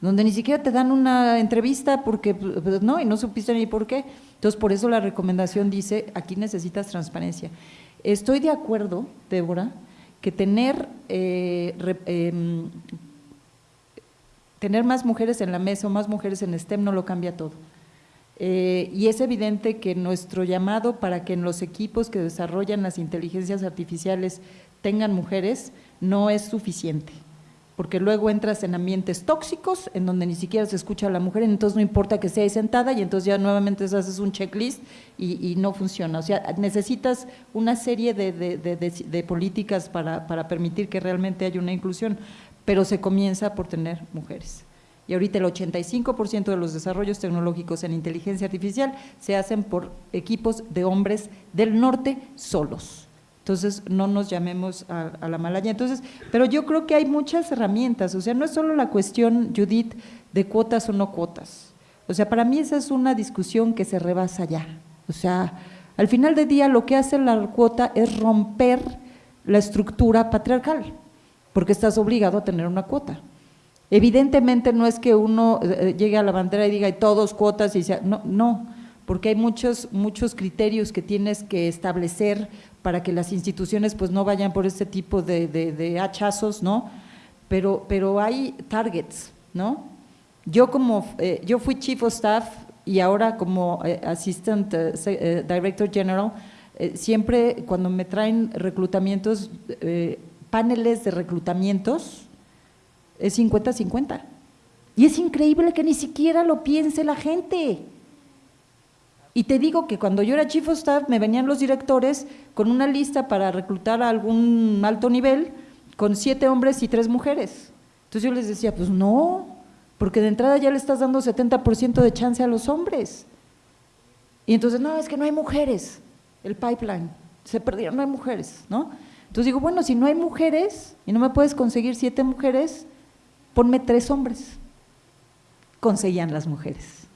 donde ni siquiera te dan una entrevista porque pues, no, y no supiste ni por qué. Entonces, por eso la recomendación dice, aquí necesitas transparencia. Estoy de acuerdo, Débora, que tener, eh, em, tener más mujeres en la mesa o más mujeres en STEM no lo cambia todo. Eh, y es evidente que nuestro llamado para que en los equipos que desarrollan las inteligencias artificiales tengan mujeres no es suficiente porque luego entras en ambientes tóxicos en donde ni siquiera se escucha a la mujer, entonces no importa que sea sentada y entonces ya nuevamente haces un checklist y, no funciona. O sea, necesitas una serie de, políticas para, permitir que realmente haya una inclusión, pero se comienza por tener mujeres. Y ahorita el 85% de los desarrollos tecnológicos en inteligencia artificial se hacen por equipos de hombres del norte solos. Entonces, no nos llamemos a, la malaya. Entonces, pero yo creo que hay muchas herramientas, o sea, no es solo la cuestión, Judith, de cuotas o no cuotas. O sea, para mí esa es una discusión que se rebasa ya. O sea, al final del día lo que hace la cuota es romper la estructura patriarcal, porque estás obligado a tener una cuota. Evidentemente no es que uno eh, eh, llegue a la bandera y diga y todos cuotas y sea, no, no, porque hay muchos, muchos criterios que tienes que establecer para que las instituciones pues no vayan por este tipo de, hachazos, ¿no? Pero, pero hay targets, ¿no? Yo como, eh, yo fui Chief of Staff y ahora como eh, Assistant eh, Director General, siempre cuando me traen reclutamientos, paneles de reclutamientos, es 50-50. Y es increíble que ni siquiera lo piense la gente. Y te digo que cuando yo era chief of staff me venían los directores con una lista para reclutar a algún alto nivel con siete hombres y tres mujeres. Entonces yo les decía, pues no, porque de entrada ya le estás dando 70% de chance a los hombres. Y entonces, no, es que no hay mujeres, el pipeline, se perdieron, no hay mujeres, ¿no? Entonces digo, bueno, si no hay mujeres y no me puedes conseguir siete mujeres, ponme tres hombres. Conseguían las mujeres.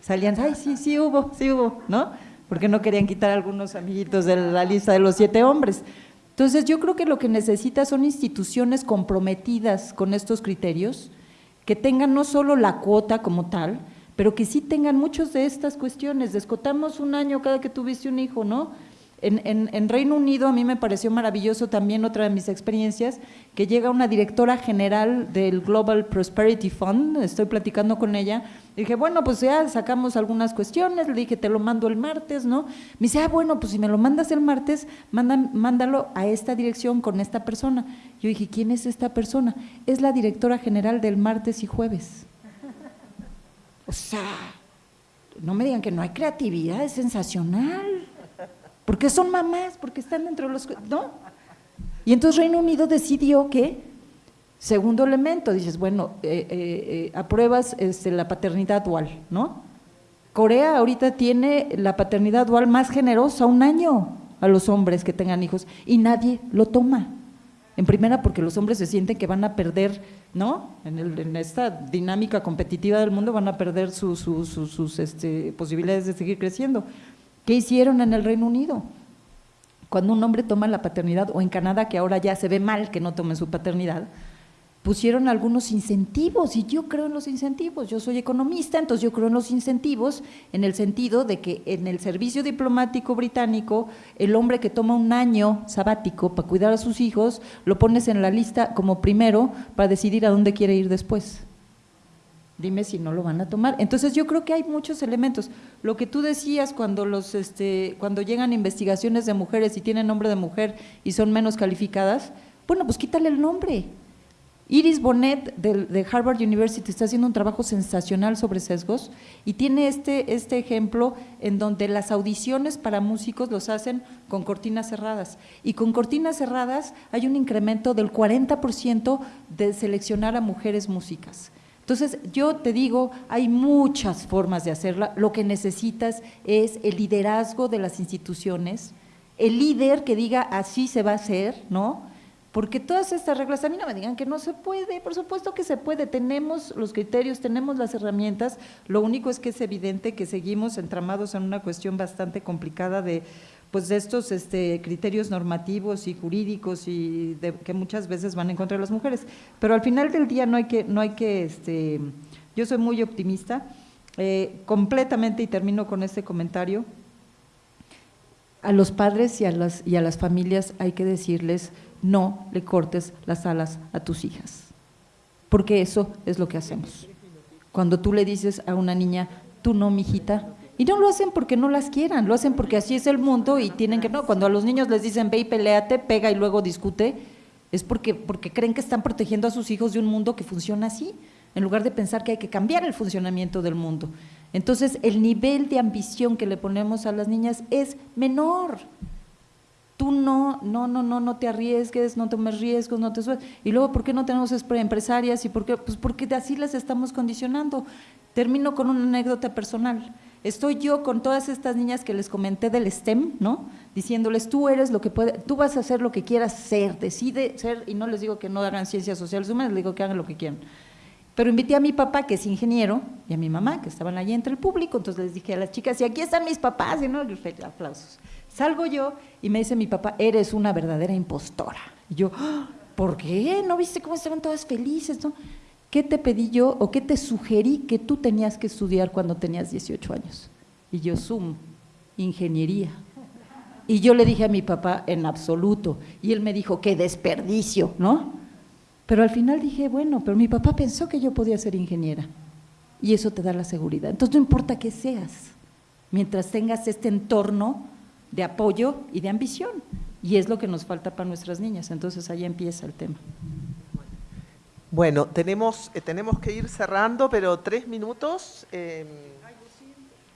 Salían, ay, sí, sí hubo, sí hubo, ¿no? Porque no querían quitar a algunos amiguitos de la lista de los siete hombres. Entonces yo creo que lo que necesita son instituciones comprometidas con estos criterios, que tengan no solo la cuota como tal, pero que sí tengan muchas de estas cuestiones. Descotamos un año cada que tuviste un hijo, ¿no? En, Reino Unido a mí me pareció maravilloso también otra de mis experiencias, que llega una directora general del Global Prosperity Fund, estoy platicando con ella, dije, bueno, pues ya sacamos algunas cuestiones, le dije, te lo mando el martes, ¿no? Me dice, ah, bueno, pues si me lo mandas el martes, mándalo a esta dirección con esta persona. Yo dije, ¿quién es esta persona? Es la directora general del martes y jueves. O sea, no me digan que no hay creatividad, es sensacional porque son mamás, porque están dentro de los... ¿No? Y entonces Reino Unido decidió que, segundo elemento, dices, bueno, eh, eh, eh, apruebas este, la paternidad dual, ¿no? Corea ahorita tiene la paternidad dual más generosa, un año a los hombres que tengan hijos, y nadie lo toma. En primera, porque los hombres se sienten que van a perder, ¿no? En, esta dinámica competitiva del mundo van a perder sus este, posibilidades de seguir creciendo. ¿Qué hicieron en el Reino Unido? Cuando un hombre toma la paternidad, o en Canadá, que ahora ya se ve mal que no tomen su paternidad, pusieron algunos incentivos, y yo creo en los incentivos, yo soy economista, entonces yo creo en los incentivos, en el sentido de que en el servicio diplomático británico, el hombre que toma un año sabático para cuidar a sus hijos, lo pones en la lista como primero para decidir a dónde quiere ir después. Dime si no lo van a tomar. Entonces yo creo que hay muchos elementos. Lo que tú decías cuando los este, cuando llegan investigaciones de mujeres y tienen nombre de mujer y son menos calificadas, bueno, pues quítale el nombre. Iris Bonet de, Harvard University está haciendo un trabajo sensacional sobre sesgos y tiene este, este ejemplo en donde las audiciones para músicos los hacen con cortinas cerradas. Y con cortinas cerradas hay un incremento del 40% de seleccionar a mujeres músicas. Entonces, yo te digo, hay muchas formas de hacerla. Lo que necesitas es el liderazgo de las instituciones, el líder que diga así se va a hacer, ¿no? Porque todas estas reglas, a mí no me digan que no se puede, por supuesto que se puede, tenemos los criterios, tenemos las herramientas, lo único es que es evidente que seguimos entramados en una cuestión bastante complicada de pues de estos este, criterios normativos y jurídicos y que muchas veces van en contra de las mujeres. Pero al final del día no hay que, no hay que este, yo soy muy optimista, eh, completamente, y termino con este comentario, a los padres y a, las, y a las familias hay que decirles, no le cortes las alas a tus hijas, porque eso es lo que hacemos. Cuando tú le dices a una niña, tú no, mijita, y no lo hacen porque no las quieran, lo hacen porque así es el mundo y tienen que, no, cuando a los niños les dicen ve y peleate, pega y luego discute, es porque, porque creen que están protegiendo a sus hijos de un mundo que funciona así, en lugar de pensar que hay que cambiar el funcionamiento del mundo. Entonces, el nivel de ambición que le ponemos a las niñas es menor. Tú no, no, no, no, no te arriesgues, no tomes riesgos, no te subas. Y luego, ¿por qué no tenemos empresarias? ¿Y por qué? Pues porque así las estamos condicionando. Termino con una anécdota personal. Estoy yo con todas estas niñas que les comenté del STEM, ¿no? Diciéndoles, tú eres lo que puede, tú vas a hacer lo que quieras ser, decide ser, y no les digo que no hagan ciencias sociales humanas, les digo que hagan lo que quieran. Pero invité a mi papá, que es ingeniero, y a mi mamá, que estaban allí entre el público, entonces les dije a las chicas, y aquí están mis papás, y no, aplausos. Salgo yo y me dice mi papá, eres una verdadera impostora. Y yo, ah, ¿por qué? ¿No viste cómo estaban todas felices? ¿no? ¿Qué te pedí yo o qué te sugerí que tú tenías que estudiar cuando tenías 18 años? Y yo, Zoom, ingeniería. Y yo le dije a mi papá, en absoluto. Y él me dijo, qué desperdicio, ¿no? Pero al final dije, bueno, pero mi papá pensó que yo podía ser ingeniera. Y eso te da la seguridad. Entonces no importa qué seas, mientras tengas este entorno de apoyo y de ambición. Y es lo que nos falta para nuestras niñas. Entonces ahí empieza el tema. Bueno, tenemos, eh, tenemos que ir cerrando, pero tres minutos. Eh,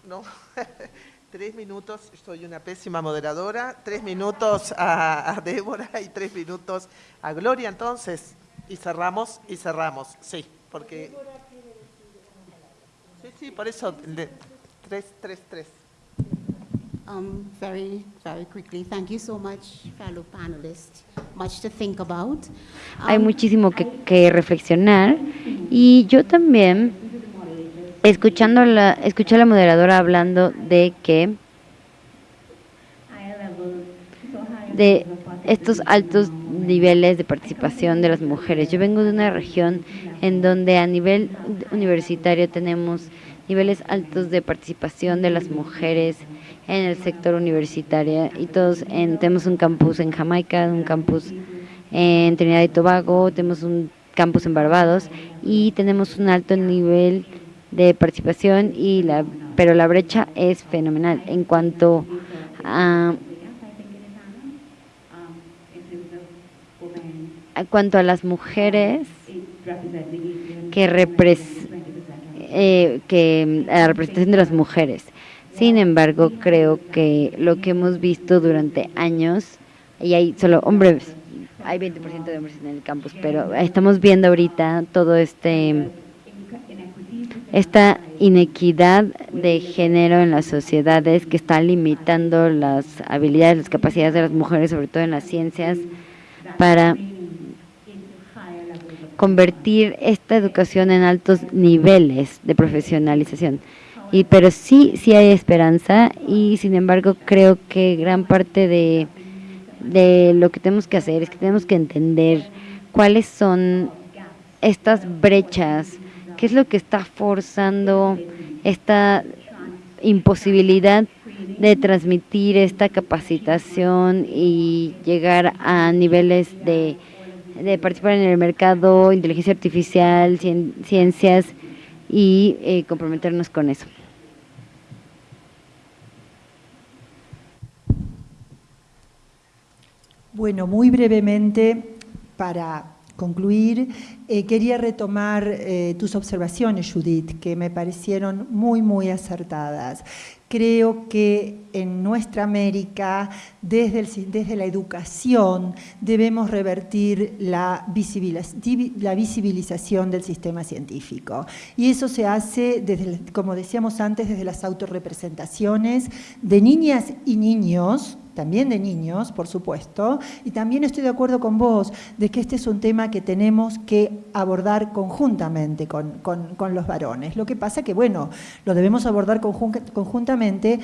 no, tres minutos, soy una pésima moderadora, tres minutos a, Débora y tres minutos a Gloria, entonces, y cerramos, y cerramos, sí, porque... Sí, sí, por eso, le- tres, tres, tres. Um, very, very quickly, thank you so much, fellow panelists. Much to think about. Hay Um, muchísimo que, que reflexionar y yo también, escuchando la, escuché a la moderadora hablando de que de estos altos niveles de participación de las mujeres. Yo vengo de una región en donde a nivel universitario tenemos niveles altos de participación de las mujeres en el sector universitario y todos en- tenemos un campus en Jamaica, un campus en Trinidad y Tobago, tenemos un campus en Barbados y tenemos un alto nivel de participación y la pero la brecha es fenomenal en cuanto a cuanto a las mujeres que eh, la representación de las mujeres. Sin embargo, creo que lo que hemos visto durante años, y hay solo hombres, hay 20% de hombres en el campus, pero estamos viendo ahorita todo este esta inequidad de género en las sociedades que está limitando las habilidades, las capacidades de las mujeres, sobre todo en las ciencias, para convertir esta educación en altos niveles de profesionalización. Y, pero sí, sí hay esperanza y sin embargo creo que gran parte de, de lo que tenemos que hacer es que tenemos que entender cuáles son estas brechas, qué es lo que está forzando esta imposibilidad de transmitir esta capacitación y llegar a niveles de, de participar en el mercado, inteligencia artificial, cien- ciencias y eh, comprometernos con eso. Bueno, muy brevemente, para concluir, eh, quería retomar eh, tus observaciones, Judith, que me parecieron muy, muy acertadas. Creo que en nuestra América, desde, desde la educación, debemos revertir la, la visibilización del sistema científico. Y eso se hace, desde, como decíamos antes, desde las autorrepresentaciones de niñas y niños, también de niños, por supuesto, y también estoy de acuerdo con vos de que este es un tema que tenemos que abordar conjuntamente con, con- con los varones. Lo que pasa que, bueno, lo debemos abordar conjun- conjuntamente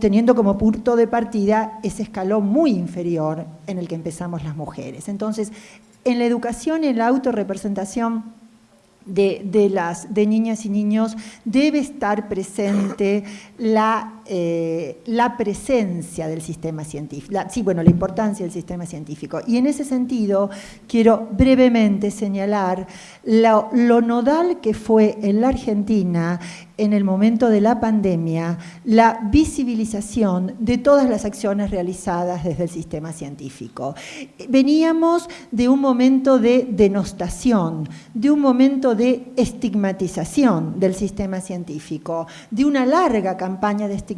teniendo como punto de partida ese escalón muy inferior en el que empezamos las mujeres. Entonces, en la educación en la autorrepresentación de, de las, de niñas y niños debe estar presente la, eh, la presencia del sistema científico, la- sí, bueno, la importancia del sistema científico. Y en ese sentido quiero brevemente señalar lo, lo nodal que fue en la Argentina en el momento de la pandemia la visibilización de todas las acciones realizadas desde el sistema científico. Veníamos de un momento de denostación, de un momento de estigmatización del sistema científico, de una larga campaña de estigmatización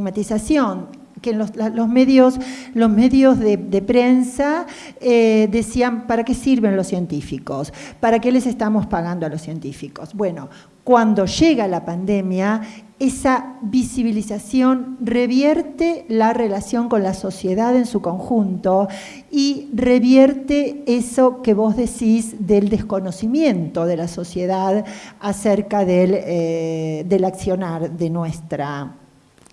que en los, medios, los medios de, de prensa eh, decían, ¿para qué sirven los científicos? ¿Para qué les estamos pagando a los científicos? Bueno, cuando llega la pandemia, esa visibilización revierte la relación con la sociedad en su conjunto y revierte eso que vos decís del desconocimiento de la sociedad acerca del, eh, del accionar de nuestra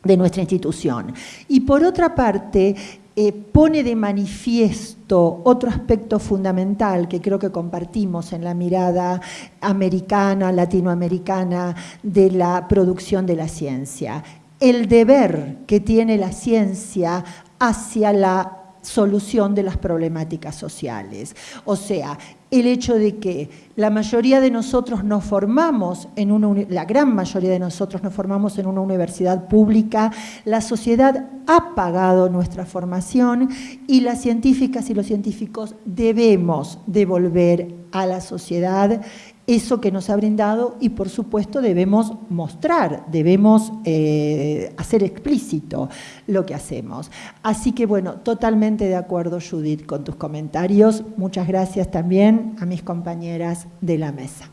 de nuestra institución. Y por otra parte, eh, pone de manifiesto otro aspecto fundamental que creo que compartimos en la mirada americana, latinoamericana de la producción de la ciencia. El deber que tiene la ciencia hacia la solución de las problemáticas sociales. O sea, el hecho de que la mayoría de nosotros nos formamos en una, la gran mayoría de nosotros nos formamos en una universidad pública, la sociedad ha pagado nuestra formación y las científicas y los científicos debemos devolver a la sociedad eso que nos ha brindado y por supuesto debemos mostrar, debemos eh, hacer explícito lo que hacemos. Así que bueno, totalmente de acuerdo Judith con tus comentarios. Muchas gracias también a mis compañeras de la mesa.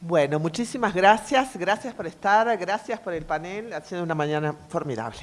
Bueno, muchísimas gracias, gracias por estar, gracias por el panel, ha sido una mañana formidable.